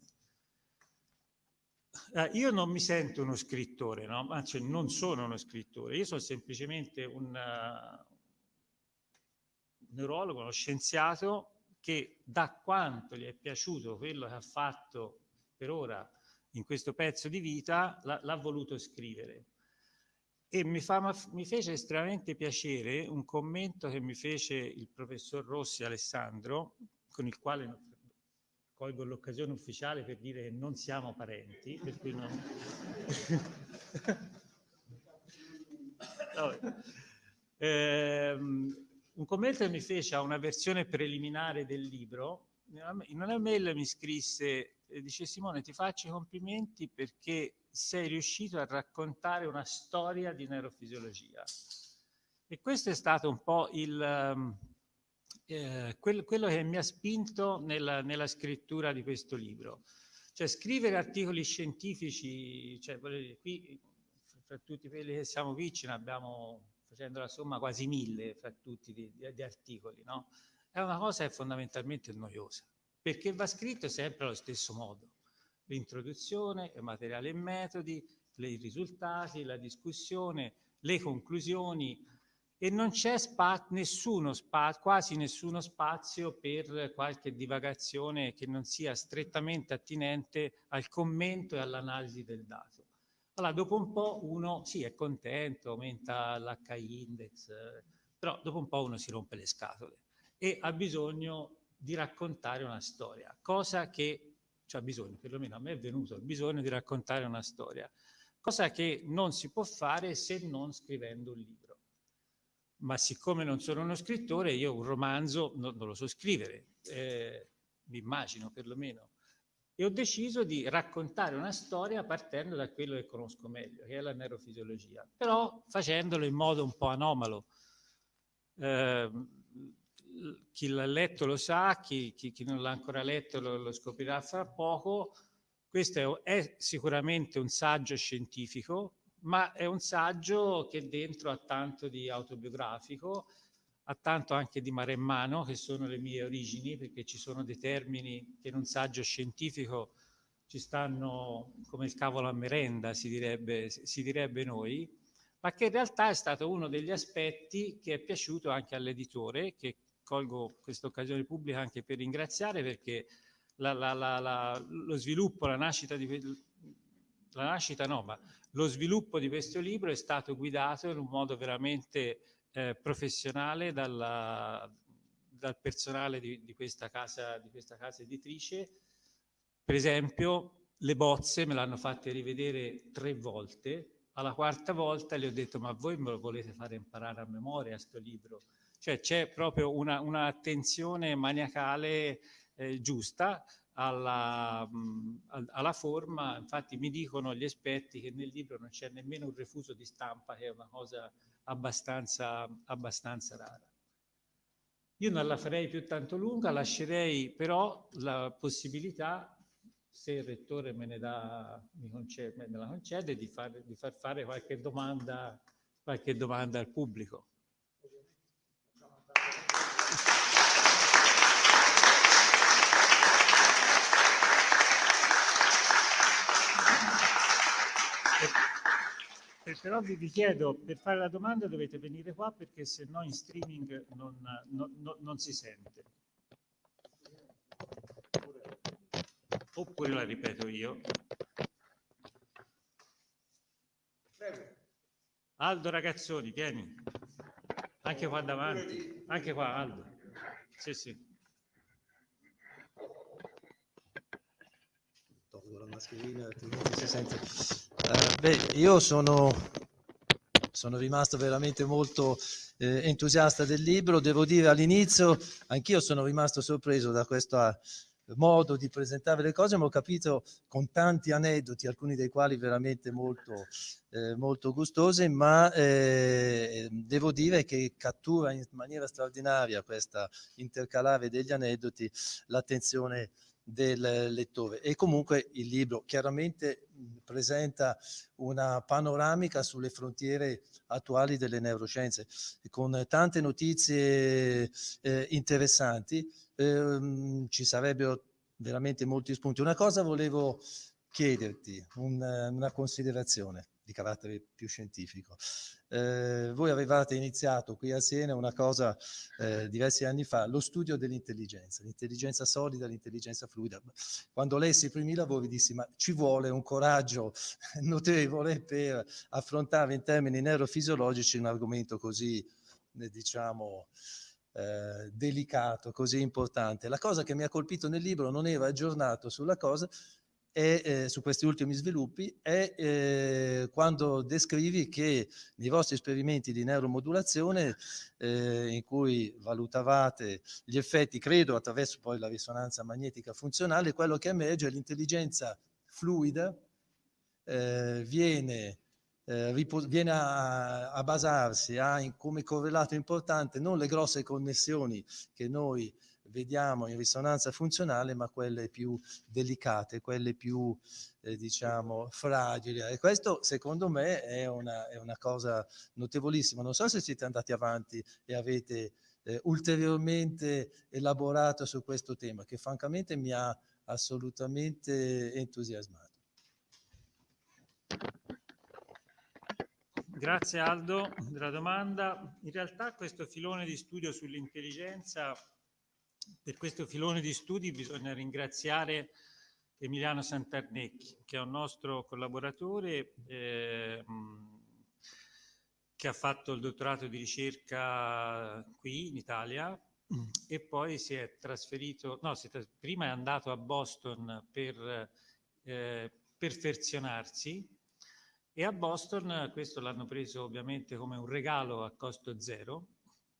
Eh, io non mi sento uno scrittore, no? anzi non sono uno scrittore, io sono semplicemente un neurologo, uno scienziato che da quanto gli è piaciuto quello che ha fatto per ora in questo pezzo di vita, l'ha voluto scrivere. E mi, fa, mi, fece estremamente piacere un commento che mi fece il professor Rossi Alessandro, con il quale colgo l'occasione ufficiale per dire che non siamo parenti, per cui non... eh, un commento che mi fece a una versione preliminare del libro, in una mail mi scrisse dice Simone ti faccio i complimenti perché sei riuscito a raccontare una storia di neurofisiologia. E questo è stato un po' il, ehm, eh, quel, quello che mi ha spinto nella, nella, scrittura di questo libro. Cioè scrivere articoli scientifici, cioè, qui fra tutti quelli che siamo qui ce ne abbiamo, facendo la somma, quasi mille fra tutti di articoli, no? È una cosa che è fondamentalmente noiosa perché va scritto sempre allo stesso modo. L'introduzione, il materiale e metodi, i risultati, la discussione, le conclusioni e non c'è spa nessuno spa quasi nessuno spazio per qualche divagazione che non sia strettamente attinente al commento e all'analisi del dato. Allora, dopo un po' uno sì, è contento, aumenta l'HI index, però dopo un po' uno si rompe le scatole e ha bisogno di raccontare una storia, cosa che c'è bisogno, perlomeno a me è venuto il bisogno di raccontare una storia, cosa che non si può fare se non scrivendo un libro. Ma siccome non sono uno scrittore, io un romanzo non, non lo so scrivere, eh, mi immagino perlomeno. E ho deciso di raccontare una storia partendo da quello che conosco meglio, che è la neurofisiologia, però facendolo in modo un po' anomalo. Eh, chi l'ha letto lo sa, chi, chi, chi non l'ha ancora letto lo, lo, scoprirà fra poco. Questo è, è, sicuramente un saggio scientifico, ma è un saggio che dentro ha tanto di autobiografico, ha tanto anche di maremmano, che sono le mie origini, perché ci sono dei termini che in un saggio scientifico ci stanno come il cavolo a merenda, si direbbe, si direbbe noi, ma che in realtà è stato uno degli aspetti che è piaciuto anche all'editore, che colgo questa occasione pubblica anche per ringraziare perché la, la, la, lo sviluppo, la nascita di la nascita no, ma lo sviluppo di questo libro è stato guidato in un modo veramente eh, professionale dalla, dal personale di, di, questa casa, di questa casa editrice. Per esempio, le bozze me l'hanno fatte rivedere tre volte, alla quarta volta le ho detto ma voi me lo volete fare imparare a memoria sto libro? Cioè c'è proprio un'attenzione maniacale eh, giusta alla, mh, alla, forma, infatti mi dicono gli esperti che nel libro non c'è nemmeno un refuso di stampa, che è una cosa abbastanza, abbastanza rara. Io non la farei più tanto lunga, lascerei però la possibilità, se il rettore me, ne dà, concede, me la concede, di far, di far fare qualche domanda, qualche domanda al pubblico. Eh, però vi, chiedo, per fare la domanda dovete venire qua perché se no in streaming non, non, non, non si sente. Oppure la ripeto io. Aldo Ragazzoni, vieni. Anche qua davanti. Anche qua, Aldo. Sì, sì. Mascherina, altrimenti si sente. Uh, beh, io sono, sono rimasto veramente molto eh, entusiasta del libro. Devo dire all'inizio, anch'io sono rimasto sorpreso da questa modo di presentare le cose, ma ho capito con tanti aneddoti, alcuni dei quali veramente molto, eh, molto gustosi, ma eh, devo dire che cattura in maniera straordinaria questa intercalare degli aneddoti l'attenzione del lettore. E comunque il libro chiaramente presenta una panoramica sulle frontiere attuali delle neuroscienze con tante notizie eh, interessanti. Ehm, ci sarebbero veramente molti spunti. Una cosa volevo chiederti, un, una considerazione di carattere più scientifico. Eh, voi avevate iniziato qui a Siena una cosa eh, diversi anni fa, lo studio dell'intelligenza, l'intelligenza solida, l'intelligenza fluida. Quando lessi i primi lavori dissi ma ci vuole un coraggio notevole per affrontare in termini neurofisiologici un argomento così, eh, diciamo, eh, delicato, così importante. La cosa che mi ha colpito nel libro non era aggiornato sulla cosa, e, eh, su questi ultimi sviluppi è eh, quando descrivi che nei vostri esperimenti di neuromodulazione eh, in cui valutavate gli effetti, credo attraverso poi la risonanza magnetica funzionale, quello che emerge è l'intelligenza fluida eh, viene eh, viene a, a basarsi, ha in, come correlato importante non le grosse connessioni che noi vediamo in risonanza funzionale, ma quelle più delicate, quelle più, eh, diciamo, fragili. E questo, secondo me, è una, è una, cosa notevolissima. Non so se siete andati avanti e avete eh, ulteriormente elaborato su questo tema, che francamente mi ha assolutamente entusiasmato. Grazie Aldo della domanda. In realtà questo filone di studio sull'intelligenza, per questo filone di studi bisogna ringraziare Emiliano Santarnecchi, che è un nostro collaboratore eh, che ha fatto il dottorato di ricerca qui in Italia e poi si è trasferito, no, si è, prima è andato a Boston per eh, perfezionarsi e a Boston questo l'hanno preso ovviamente come un regalo a costo zero,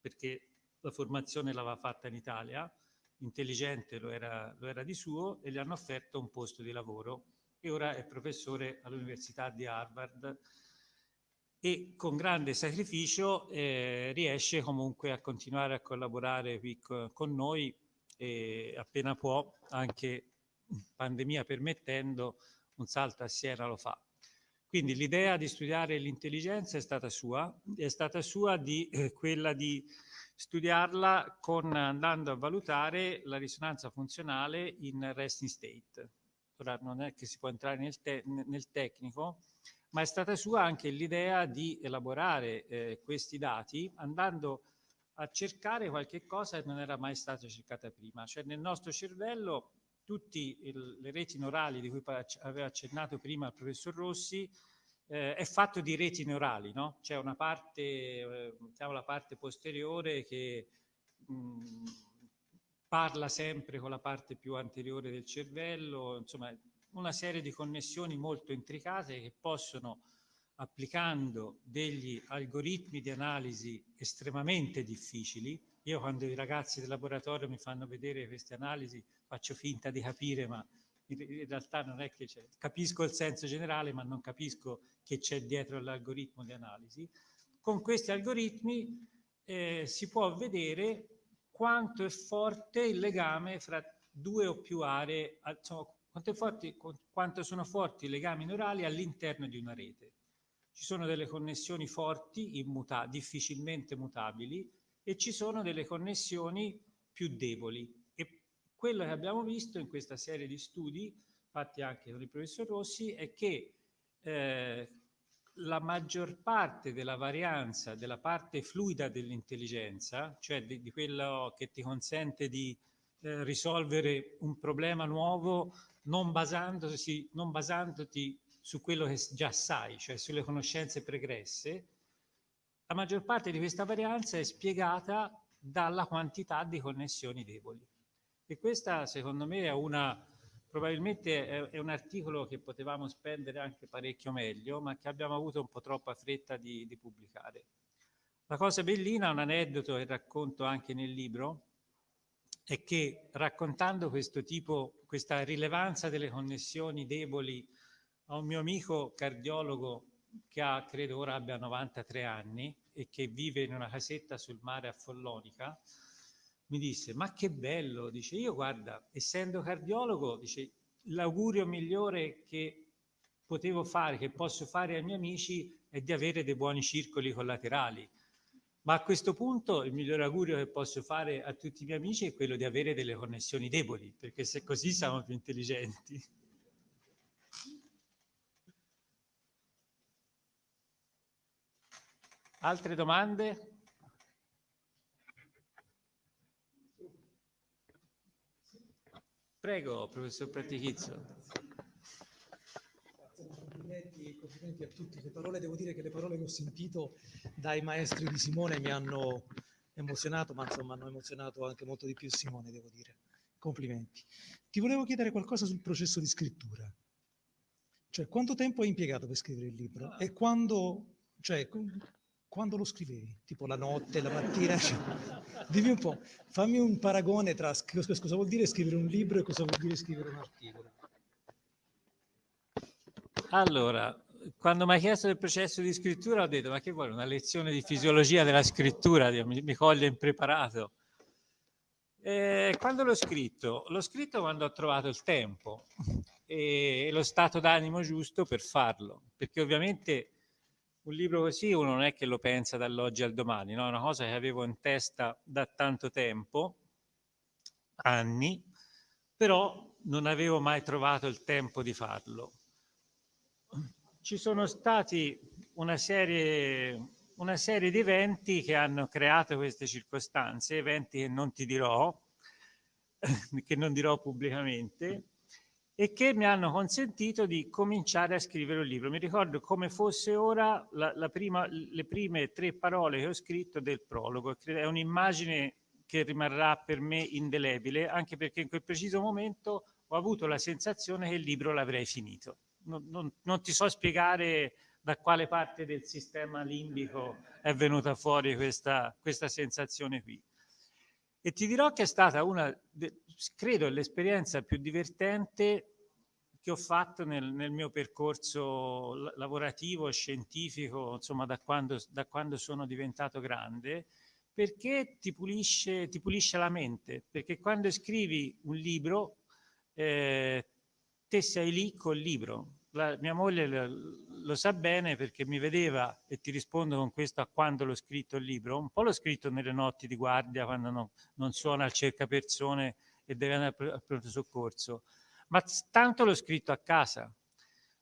perché la formazione l'aveva fatta in Italia, intelligente lo era, lo era di suo, e gli hanno offerto un posto di lavoro. E ora è professore all'Università di Harvard e con grande sacrificio eh, riesce comunque a continuare a collaborare qui con noi e appena può, anche pandemia permettendo, un salto a Siena lo fa. Quindi l'idea di studiare l'intelligenza è stata sua, è stata sua di eh, quella di studiarla con, andando a valutare la risonanza funzionale in resting state. Ora non è che si può entrare nel, te nel tecnico, ma è stata sua anche l'idea di elaborare eh, questi dati andando a cercare qualche cosa che non era mai stata cercata prima. Cioè nel nostro cervello tutte le reti neurali di cui aveva accennato prima il professor Rossi eh, è fatto di reti neurali, no? C'è una parte, diciamo la parte posteriore che mh, mm, parla sempre con la parte più anteriore del cervello, insomma una serie di connessioni molto intricate che possono applicando degli algoritmi di analisi estremamente difficili. Io quando i ragazzi del laboratorio mi fanno vedere queste analisi faccio finta di capire, ma in, realtà non è che c'è. Capisco il senso generale, ma non capisco che c'è dietro l'algoritmo di analisi. Con questi algoritmi eh, si può vedere quanto è forte il legame fra due o più aree, insomma, quanto, forti, quanto sono forti i legami neurali all'interno di una rete. Ci sono delle connessioni forti, immuta difficilmente mutabili, e ci sono delle connessioni più deboli. Quello che abbiamo visto in questa serie di studi, fatti anche con il professor Rossi, è che eh, la maggior parte della varianza della parte fluida dell'intelligenza, cioè di, di, quello che ti consente di eh, risolvere un problema nuovo non, non basandoti su quello che già sai, cioè sulle conoscenze pregresse, la maggior parte di questa varianza è spiegata dalla quantità di connessioni deboli. E questa secondo me è una probabilmente è, è, un articolo che potevamo spendere anche parecchio meglio, ma che abbiamo avuto un po' troppa fretta di, di pubblicare. La cosa bellina, un aneddoto che racconto anche nel libro, è che raccontando questo tipo, questa rilevanza delle connessioni deboli a un mio amico cardiologo che ha, credo ora abbia 93 anni e che vive in una casetta sul mare a Follonica, mi disse, ma che bello, dice, io guarda, essendo cardiologo, dice, l'augurio migliore che potevo fare, che posso fare ai miei amici è di avere dei buoni circoli collaterali. Ma a questo punto il migliore augurio che posso fare a tutti i miei amici è quello di avere delle connessioni deboli, perché se così siamo più intelligenti. Altre domande? Prego, professor Pratichizzo. Complimenti, complimenti, a tutti. Le parole, devo dire che le parole che ho sentito dai maestri di Simone mi hanno emozionato, ma insomma hanno emozionato anche molto di più Simone, devo dire. Complimenti. Ti volevo chiedere qualcosa sul processo di scrittura. Cioè, quanto tempo hai impiegato per scrivere il libro? E quando, cioè, quando lo scrivevi? Tipo la notte, la mattina? Cioè, dimmi un po', fammi un paragone tra cosa vuol dire scrivere un libro e cosa vuol dire scrivere un articolo. Allora, quando mi hai chiesto del processo di scrittura ho detto ma che vuole una lezione di fisiologia della scrittura, mi, mi coglie impreparato. E quando l'ho scritto? L'ho scritto quando ho trovato il tempo e lo stato d'animo giusto per farlo, perché ovviamente un libro così uno non è che lo pensa dall'oggi al domani, no? è una cosa che avevo in testa da tanto tempo, anni, però non avevo mai trovato il tempo di farlo. Ci sono stati una serie, una serie di eventi che hanno creato queste circostanze, eventi che non ti dirò, che non dirò pubblicamente, e che mi hanno consentito di cominciare a scrivere un libro. Mi ricordo come fosse ora la, la prima, le prime tre parole che ho scritto del prologo. È un'immagine che rimarrà per me indelebile, anche perché in quel preciso momento ho avuto la sensazione che il libro l'avrei finito. Non, non, non ti so spiegare da quale parte del sistema limbico è venuta fuori questa, questa sensazione qui. E ti dirò che è stata una, credo, l'esperienza più divertente che ho fatto nel, nel mio percorso lavorativo, scientifico, insomma da quando, da quando sono diventato grande, perché ti pulisce, ti pulisce, la mente, perché quando scrivi un libro, eh, te sei lì col libro, la, mia moglie lo, lo, sa bene perché mi vedeva, e ti rispondo con questo a quando l'ho scritto il libro, un po' l'ho scritto nelle notti di guardia, quando no, non suona il cercapersone e deve andare al pronto soccorso, ma tanto l'ho scritto a casa.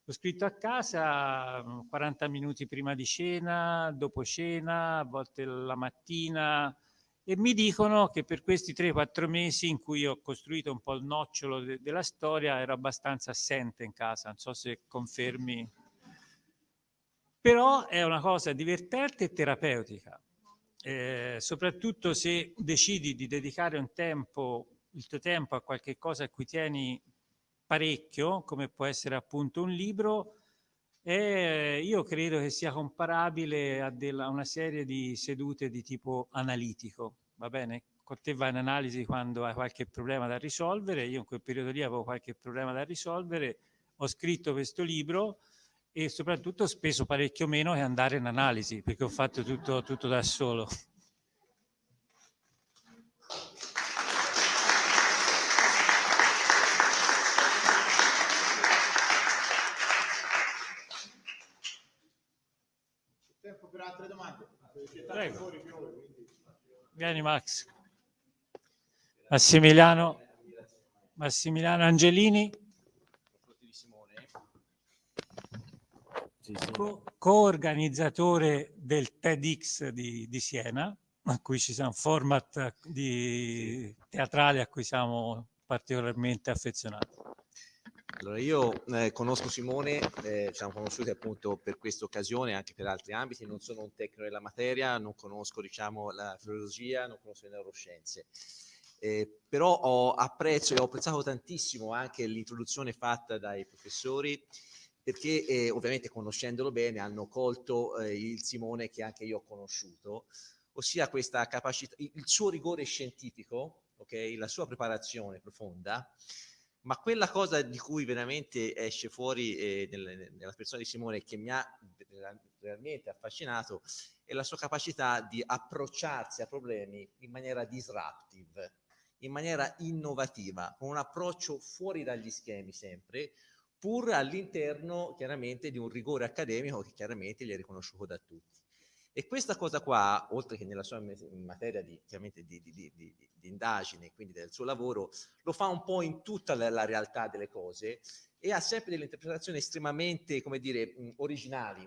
L'ho scritto a casa 40 minuti prima di cena, dopo cena, a volte la mattina, e mi dicono che per questi 3-4 mesi in cui ho costruito un po' il nocciolo de della storia ero abbastanza assente in casa, non so se confermi. Però è una cosa divertente e terapeutica, eh, soprattutto se decidi di dedicare un tempo, il tuo tempo a qualche cosa a cui tieni parecchio, come può essere appunto un libro, e io credo che sia comparabile a, della, una serie di sedute di tipo analitico, va bene? Con te vai in analisi quando hai qualche problema da risolvere, io in quel periodo lì avevo qualche problema da risolvere, ho scritto questo libro e soprattutto ho speso parecchio meno che andare in analisi, perché ho fatto tutto, tutto da solo. Prego. Vieni Max. Massimiliano, Massimiliano Angelini. Co- organizzatore del TEDx di, di, Siena, a cui ci siamo format di teatrale a cui siamo particolarmente affezionati. Allora, io eh, conosco Simone, eh, ci siamo conosciuti appunto per questa occasione, anche per altri ambiti, non sono un tecnico della materia, non conosco diciamo, la filologia, non conosco le neuroscienze. Eh, però ho apprezzo e ho apprezzato tantissimo anche l'introduzione fatta dai professori perché eh, ovviamente conoscendolo bene hanno colto eh, il Simone che anche io ho conosciuto, ossia questa capacità, il suo rigore scientifico, okay, la sua preparazione profonda, ma quella cosa di cui veramente esce fuori eh, nel, nella persona di Simone che mi ha realmente affascinato è la sua capacità di approcciarsi a problemi in maniera disruptive, in maniera innovativa, con un approccio fuori dagli schemi sempre, pur all'interno chiaramente di un rigore accademico che chiaramente gli è riconosciuto da tutti. E questa cosa qua, oltre che nella sua materia di, chiaramente di, di, di, di indagine, quindi del suo lavoro, lo fa un po' in tutta la, realtà delle cose e ha sempre delle interpretazioni estremamente, come dire, mh, originali.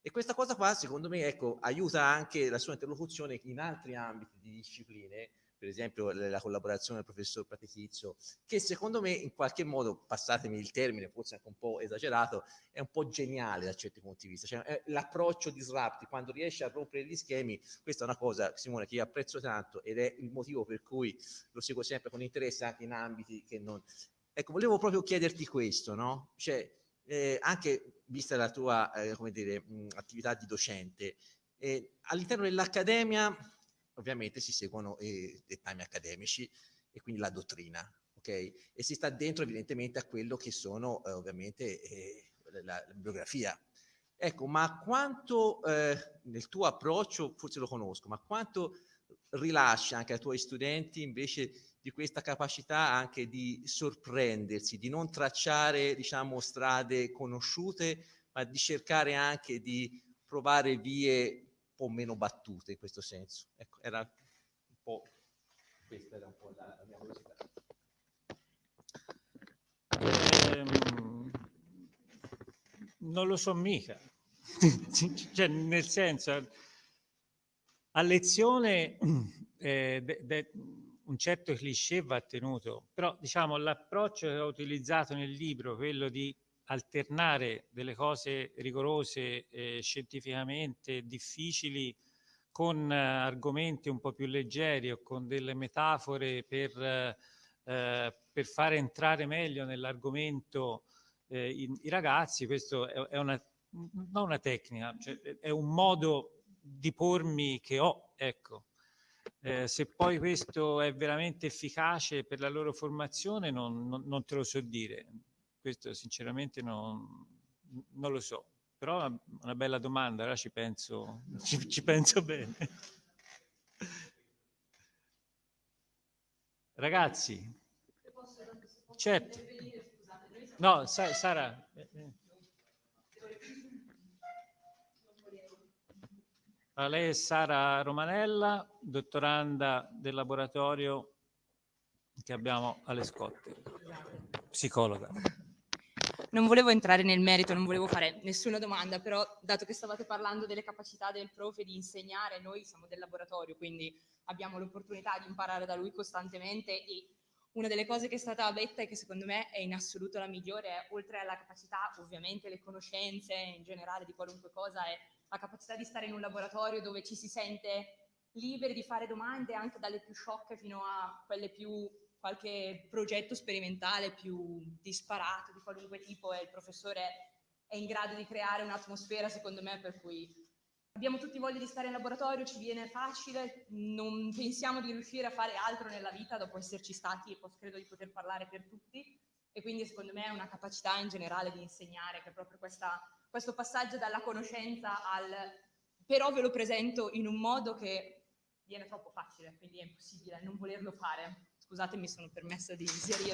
E questa cosa qua, secondo me, ecco, aiuta anche la sua interlocuzione in altri ambiti di discipline, per esempio la collaborazione del professor Pratechizio, che secondo me in qualche modo, passatemi il termine, forse anche un po' esagerato, è un po' geniale da certi punti di vista. Cioè, l'approccio disrupti, quando riesce a rompere gli schemi, questa è una cosa, Simone, che io apprezzo tanto ed è il motivo per cui lo seguo sempre con interesse anche in ambiti che non... Ecco, volevo proprio chiederti questo, no? Cioè, eh, anche vista la tua, eh, come dire, mh, attività di docente, eh, all'interno dell'accademia ovviamente si seguono i dettami accademici e quindi la dottrina, ok? E si sta dentro evidentemente a quello che sono eh, ovviamente eh, la, la, bibliografia. Ecco, ma quanto eh, nel tuo approccio, forse lo conosco, ma quanto rilascia anche ai tuoi studenti invece di questa capacità anche di sorprendersi, di non tracciare, diciamo, strade conosciute, ma di cercare anche di provare vie po' meno battute in questo senso. Ecco, era un po', questa era un po' la, la mia curiosità. Ehm, non lo so mica, cioè, nel senso, a lezione eh, de, de, un certo cliché va tenuto, però diciamo l'approccio che ho utilizzato nel libro, quello di alternare delle cose rigorose eh, scientificamente difficili con eh, argomenti un po' più leggeri o con delle metafore per, eh, per fare entrare meglio nell'argomento eh, i, i, ragazzi, questo è, è una, non una tecnica, cioè è un modo di pormi che ho, ecco. Eh, se poi questo è veramente efficace per la loro formazione non, non, non te lo so dire questo sinceramente non, non lo so, però è una bella domanda, ora ci penso, ci, ci penso bene. Ragazzi, certo. No, Sara. Allora, lei è Sara Romanella, dottoranda del laboratorio che abbiamo alle Scotte, psicologa non volevo entrare nel merito, non volevo fare nessuna domanda, però dato che stavate parlando delle capacità del profe di insegnare, noi siamo del laboratorio, quindi abbiamo l'opportunità di imparare da lui costantemente e una delle cose che è stata detta e che secondo me è in assoluto la migliore oltre alla capacità, ovviamente le conoscenze in generale di qualunque cosa, è la capacità di stare in un laboratorio dove ci si sente liberi di fare domande anche dalle più sciocche fino a quelle più qualche progetto sperimentale più disparato di qualunque tipo e il professore è in grado di creare un'atmosfera secondo me per cui abbiamo tutti voglia di stare in laboratorio, ci viene facile, non pensiamo di riuscire a fare altro nella vita dopo esserci stati e credo di poter parlare per tutti e quindi secondo me è una capacità in generale di insegnare che è proprio questa, questo passaggio dalla conoscenza al però ve lo presento in un modo che viene troppo facile, quindi è impossibile non volerlo fare. Scusate, mi sono permessa di inserirmi.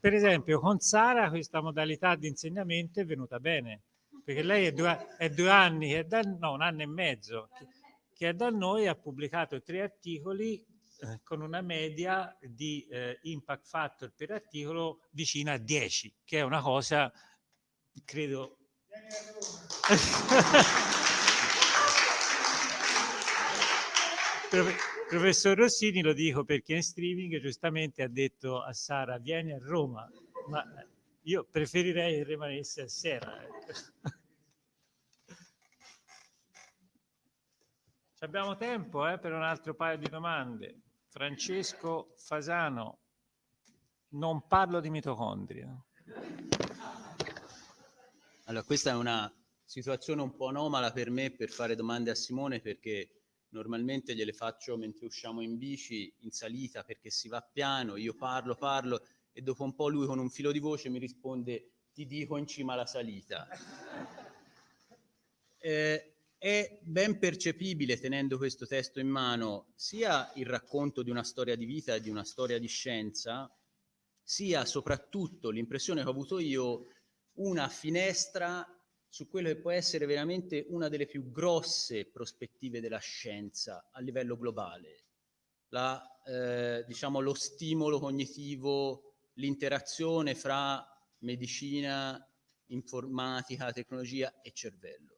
Per esempio, con Sara questa modalità di insegnamento è venuta bene, perché lei è due, è due anni, è da, no, un anno e mezzo, che, che è da noi, ha pubblicato tre articoli eh, con una media di eh, impact factor per articolo vicina a 10, che è una cosa, credo, Professor Rossini lo dico perché in streaming giustamente ha detto a Sara vieni a Roma, ma Io preferirei che rimanesse a Siena. ecco. Abbiamo tempo eh, per un altro paio di domande. Francesco Fasano, non parlo di mitocondria. Allora, questa è una situazione un po' anomala per me per fare domande a Simone perché normalmente gliele faccio mentre usciamo in bici in salita perché si va piano, io parlo, parlo e dopo un po' lui con un filo di voce mi risponde ti dico in cima alla salita. Eh, è ben percepibile tenendo questo testo in mano sia il racconto di una storia di vita e di una storia di scienza, sia soprattutto l'impressione che ho avuto io una finestra su quello che può essere veramente una delle più grosse prospettive della scienza a livello globale. La, eh, diciamo, lo stimolo cognitivo, l'interazione fra medicina, informatica, tecnologia e cervello.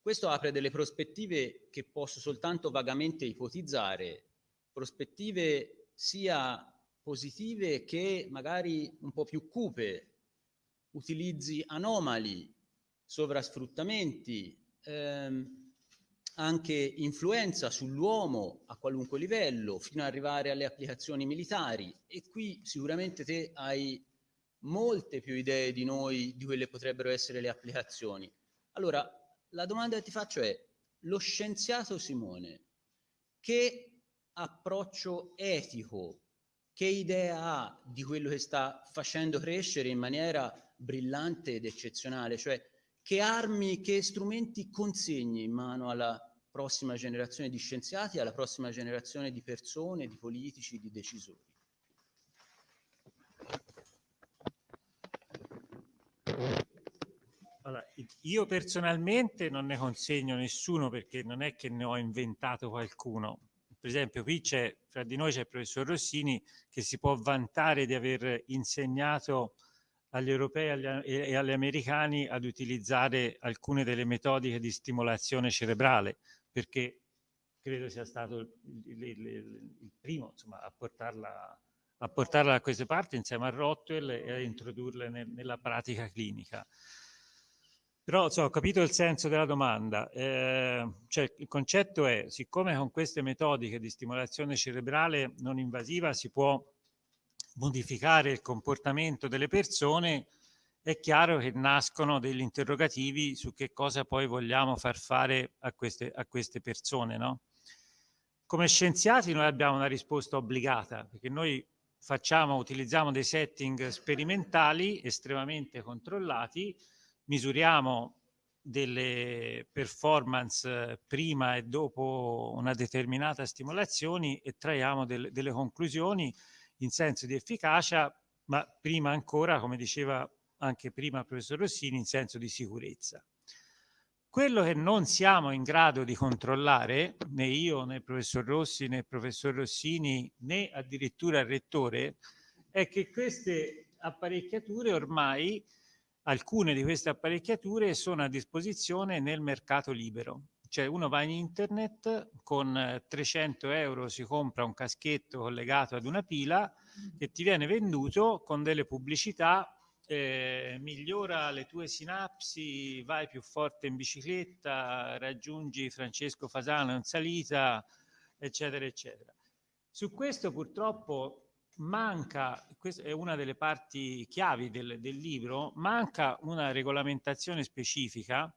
Questo apre delle prospettive che posso soltanto vagamente ipotizzare, prospettive sia positive che magari un po' più cupe, utilizzi anomali, sovrasfruttamenti, ehm, anche influenza sull'uomo a qualunque livello, fino ad arrivare alle applicazioni militari. E qui sicuramente te hai molte più idee di noi di quelle potrebbero essere le applicazioni. Allora, la domanda che ti faccio è, lo scienziato Simone, che approccio etico, che idea ha di quello che sta facendo crescere in maniera brillante ed eccezionale? Cioè, che armi, che strumenti consegni in mano alla prossima generazione di scienziati, alla prossima generazione di persone, di politici, di decisori? Allora, io personalmente non ne consegno nessuno perché non è che ne ho inventato qualcuno. Per esempio, qui c'è, fra di noi c'è il professor Rossini che si può vantare di aver insegnato agli europei e agli americani ad utilizzare alcune delle metodiche di stimolazione cerebrale, perché credo sia stato il, il- il- primo insomma, a, portarla, a portarla da queste parti insieme a Rotwell e a introdurle nel- nella pratica clinica. Però insomma, ho capito il senso della domanda. Eh, cioè, il concetto è, siccome con queste metodiche di stimolazione cerebrale non invasiva si può modificare il comportamento delle persone, è chiaro che nascono degli interrogativi su che cosa poi vogliamo far fare a queste, a queste persone. No? Come scienziati noi abbiamo una risposta obbligata, perché noi facciamo, utilizziamo dei setting sperimentali estremamente controllati, misuriamo delle performance prima e dopo una determinata stimolazione e traiamo del- delle conclusioni in senso di efficacia, ma prima ancora, come diceva anche prima il professor Rossini, in senso di sicurezza. Quello che non siamo in grado di controllare, né io, né il professor Rossi, né il professor Rossini, né addirittura il rettore, è che queste apparecchiature ormai, alcune di queste apparecchiature sono a disposizione nel mercato libero. Cioè uno va in internet, con eh, 300 euro si compra un caschetto collegato ad una pila che ti viene venduto con delle pubblicità eh, migliora le tue sinapsi, vai più forte in bicicletta, raggiungi Francesco Fasano in salita, eccetera, eccetera. Su questo purtroppo manca, questa è una delle parti chiavi del, del libro, manca una regolamentazione specifica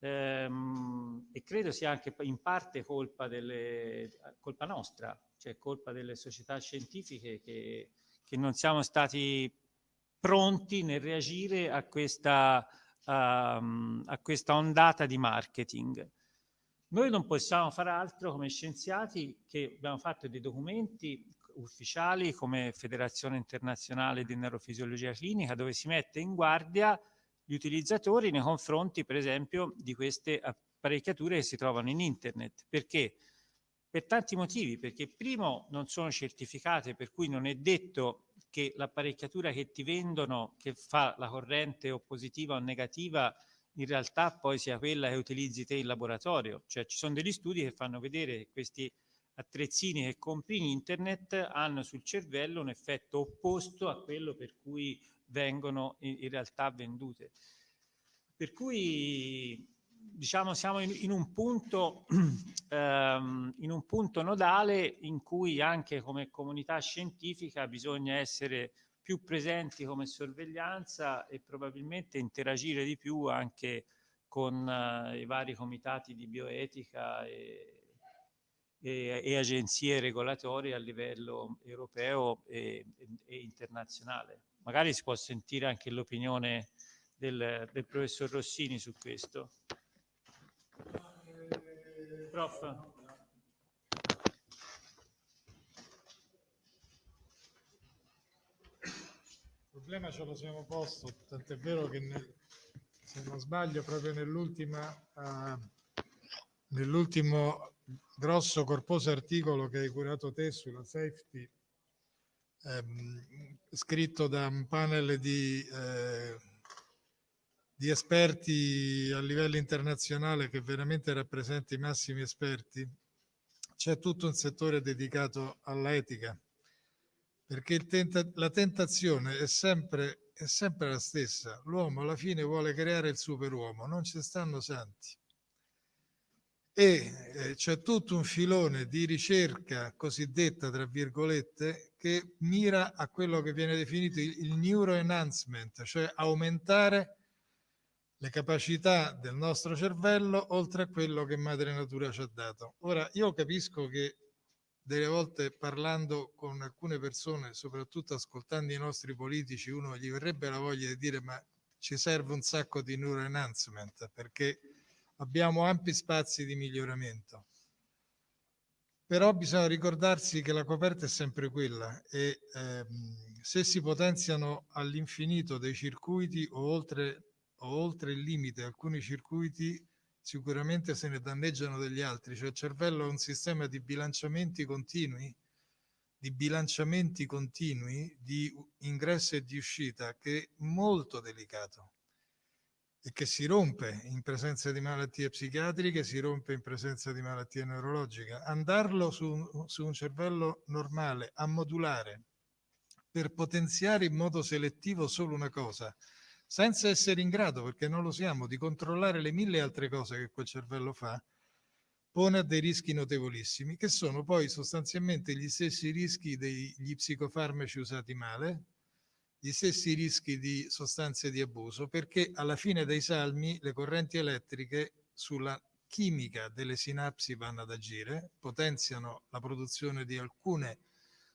ehm, e credo sia anche in parte colpa, delle, colpa nostra, cioè colpa delle società scientifiche che, che non siamo stati pronti nel reagire a questa, um, a questa ondata di marketing. Noi non possiamo fare altro come scienziati che abbiamo fatto dei documenti ufficiali come Federazione Internazionale di Neurofisiologia Clinica dove si mette in guardia gli utilizzatori nei confronti per esempio di queste apparecchiature che si trovano in internet. Perché? Per tanti motivi, perché primo non sono certificate, per cui non è detto che l'apparecchiatura che ti vendono, che fa la corrente o positiva o negativa, in realtà poi sia quella che utilizzi te in laboratorio. Cioè ci sono degli studi che fanno vedere che questi attrezzini che compri in internet hanno sul cervello un effetto opposto a quello per cui vengono in, realtà vendute. Per cui diciamo siamo in, in, un punto, ehm, in un punto nodale in cui anche come comunità scientifica bisogna essere più presenti come sorveglianza e probabilmente interagire di più anche con eh, i vari comitati di bioetica e, e, e, agenzie regolatorie a livello europeo e, e, internazionale. Magari si può sentire anche l'opinione del, del professor Rossini su questo. Prof. Il problema ce lo siamo posto, tant'è vero che nel, se non sbaglio proprio nell'ultima, uh, nell'ultimo grosso corposo articolo che hai curato te sulla safety, ehm, scritto da un panel di, eh, di esperti a livello internazionale che veramente rappresenta i massimi esperti, c'è tutto un settore dedicato all'etica perché tenta la tentazione è sempre, è sempre la stessa. L'uomo alla fine vuole creare il superuomo, non ci stanno santi. E eh, c'è tutto un filone di ricerca cosiddetta, tra virgolette, che mira a quello che viene definito il, il neuroenhancement, cioè aumentare le capacità del nostro cervello oltre a quello che madre natura ci ha dato. Ora, io capisco che delle volte parlando con alcune persone, soprattutto ascoltando i nostri politici, uno gli verrebbe la voglia di dire ma ci serve un sacco di neuroenhancement perché abbiamo ampi spazi di miglioramento. Però bisogna ricordarsi che la coperta è sempre quella e ehm, se si potenziano all'infinito dei circuiti o oltre, o oltre il limite alcuni circuiti sicuramente se ne danneggiano degli altri, cioè il cervello è un sistema di bilanciamenti continui, di bilanciamenti continui di ingresso e di uscita che è molto delicato e che si rompe in presenza di malattie psichiatriche, si rompe in presenza di malattie neurologiche. Andarlo su, su un cervello normale a modulare per potenziare in modo selettivo solo una cosa, senza essere in grado, perché non lo siamo, di controllare le mille altre cose che quel cervello fa, pone a dei rischi notevolissimi, che sono poi sostanzialmente gli stessi rischi degli psicofarmaci usati male, gli stessi rischi di sostanze di abuso, perché alla fine dei salmi le correnti elettriche sulla chimica delle sinapsi vanno ad agire, potenziano la produzione di alcune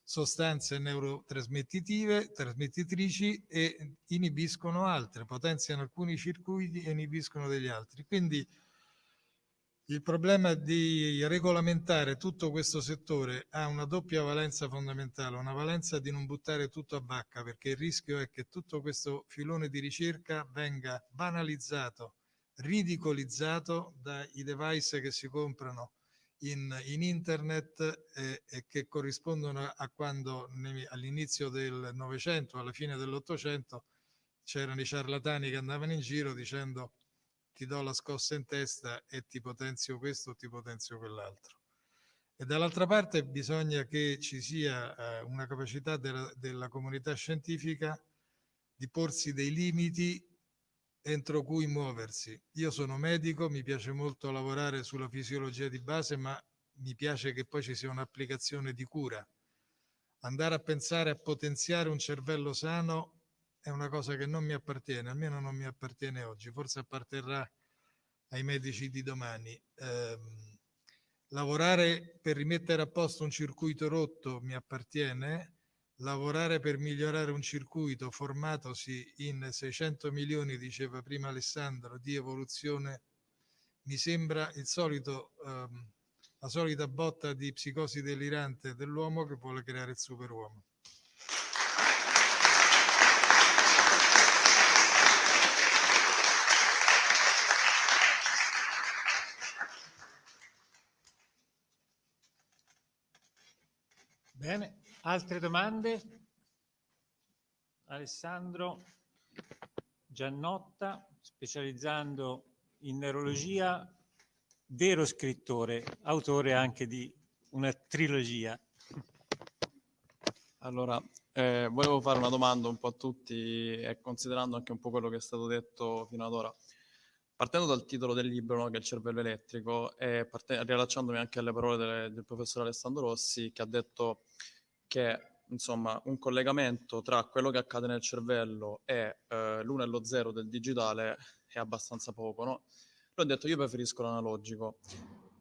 sostanze neurotrasmettitive, trasmettitrici e inibiscono altre, potenziano alcuni circuiti e inibiscono degli altri. Quindi il problema di regolamentare tutto questo settore ha una doppia valenza fondamentale, una valenza di non buttare tutto a vacca, perché il rischio è che tutto questo filone di ricerca venga banalizzato, ridicolizzato dai device che si comprano in, in internet eh, e che corrispondono a quando all'inizio del Novecento, alla fine dell'Ottocento, c'erano i ciarlatani che andavano in giro dicendo ti do la scossa in testa e ti potenzio questo o ti potenzio quell'altro. E dall'altra parte bisogna che ci sia eh, una capacità della, della comunità scientifica di porsi dei limiti entro cui muoversi. Io sono medico, mi piace molto lavorare sulla fisiologia di base, ma mi piace che poi ci sia un'applicazione di cura. Andare a pensare a potenziare un cervello sano è una cosa che non mi appartiene, almeno non mi appartiene oggi, forse apparterrà ai medici di domani. Eh, lavorare per rimettere a posto un circuito rotto mi appartiene, lavorare per migliorare un circuito formatosi in 600 milioni, diceva prima Alessandro, di evoluzione, mi sembra il solito, ehm, la solita botta di psicosi delirante dell'uomo che vuole creare il superuomo. Bene, Altre domande? Alessandro Giannotta, specializzando in neurologia, vero scrittore, autore anche di una trilogia. Allora, eh, volevo fare una domanda un po' a tutti e considerando anche un po' quello che è stato detto fino ad ora. Partendo dal titolo del libro, no, che è il cervello elettrico, e parte- riallacciandomi anche alle parole delle- del professor Alessandro Rossi, che ha detto che insomma un collegamento tra quello che accade nel cervello e eh, l'uno e lo zero del digitale è abbastanza poco, no? Ha detto io preferisco l'analogico.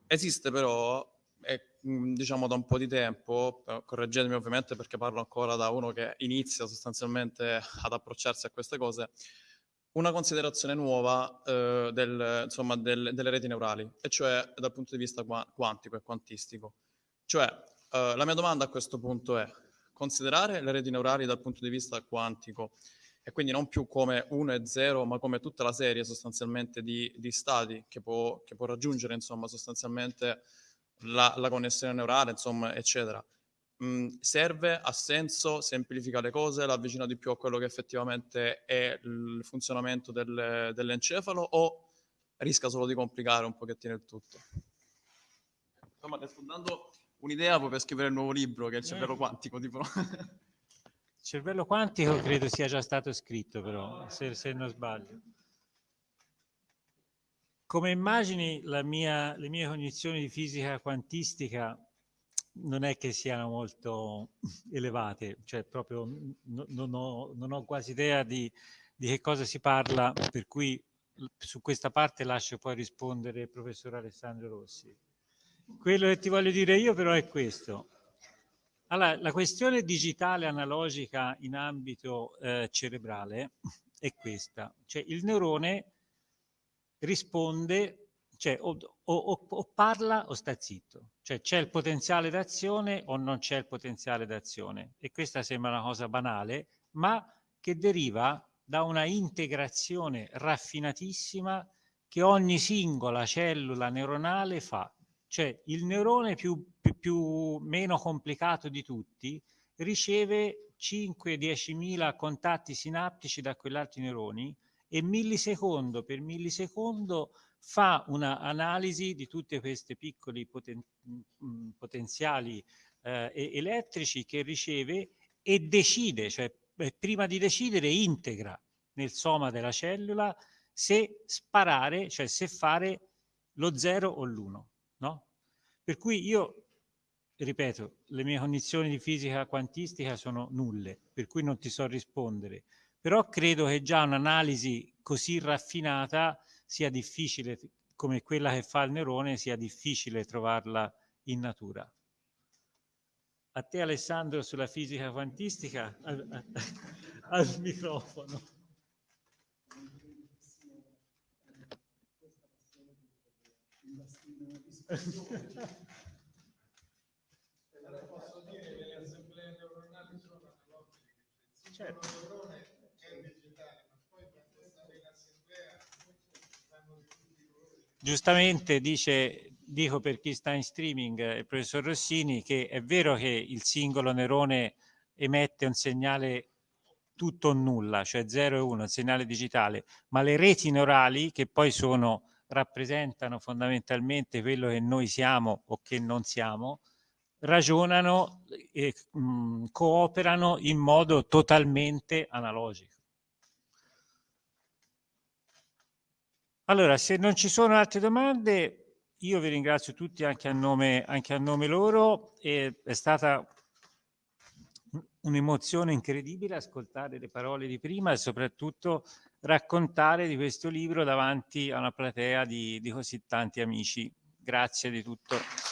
Esiste però, e, mh, diciamo da un po' di tempo, eh, correggetemi ovviamente perché parlo ancora da uno che inizia sostanzialmente ad approcciarsi a queste cose, una considerazione nuova eh, del- insomma, del- delle reti neurali, e cioè dal punto di vista qua- quantico e quantistico. Cioè, eh, la mia domanda a questo punto è considerare le reti neurali dal punto di vista quantico e quindi non più come 1 e 0, ma come tutta la serie sostanzialmente di, di stati che può, che può raggiungere insomma sostanzialmente la, la connessione neurale, insomma, eccetera. Mm, serve, ha senso, semplifica le cose, l'avvicina di più a quello che effettivamente è il funzionamento del- dell'encefalo o rischia solo di complicare un pochettino il tutto? Insomma, dando un'idea poi per scrivere il nuovo libro che è il cervello quantico, tipo. Il cervello quantico credo sia già stato scritto però, se, se non sbaglio. Come immagini mia- le mie cognizioni di fisica quantistica non è che siano molto elevate, cioè proprio non, ho, non ho quasi idea di, di che cosa si parla, per cui su questa parte lascio poi rispondere il professor Alessandro Rossi. Quello che ti voglio dire io però è questo. Allora, la questione digitale analogica in ambito eh, cerebrale è questa, cioè il neurone risponde, cioè o, o- o- o parla o sta zitto, cioè c'è il potenziale d'azione o non c'è il potenziale d'azione e questa sembra una cosa banale, ma che deriva da una integrazione raffinatissima che ogni singola cellula neuronale fa. Cioè il neurone più, più- più- meno complicato di tutti riceve 5-10 mila contatti sinaptici da quell'altro neuroni e millisecondo per millisecondo fa un'analisi di tutti questi piccoli poten- mh, potenziali eh, elettrici che riceve e decide, cioè eh, prima di decidere integra nel soma della cellula se sparare, cioè se fare lo 0 o l'1, no? Per cui io, ripeto, le mie condizioni di fisica quantistica sono nulle, per cui non ti so rispondere, però credo che già un'analisi così raffinata sia difficile, come quella che fa il neurone, sia difficile trovarla in natura. A te Alessandro sulla fisica quantistica, al, al- microfono. Posso dire che le assemblee neuronali sono analogiche, cioè il Certo. neurone è digitale, ma poi quando sta in assemblea. Giustamente dice, dico per chi sta in streaming, eh, il professor Rossini, che è vero che il singolo neurone emette un segnale tutto o nulla, cioè 0 e 1, un segnale digitale, ma le reti neurali che poi sono, rappresentano fondamentalmente quello che noi siamo o che non siamo, ragionano e mh, cooperano in modo totalmente analogico. Allora, se non ci sono altre domande, io vi ringrazio tutti anche a nome, anche a nome loro. E è stata un'emozione incredibile ascoltare le parole di prima e soprattutto raccontare di questo libro davanti a una platea di, di così tanti amici. Grazie di tutto.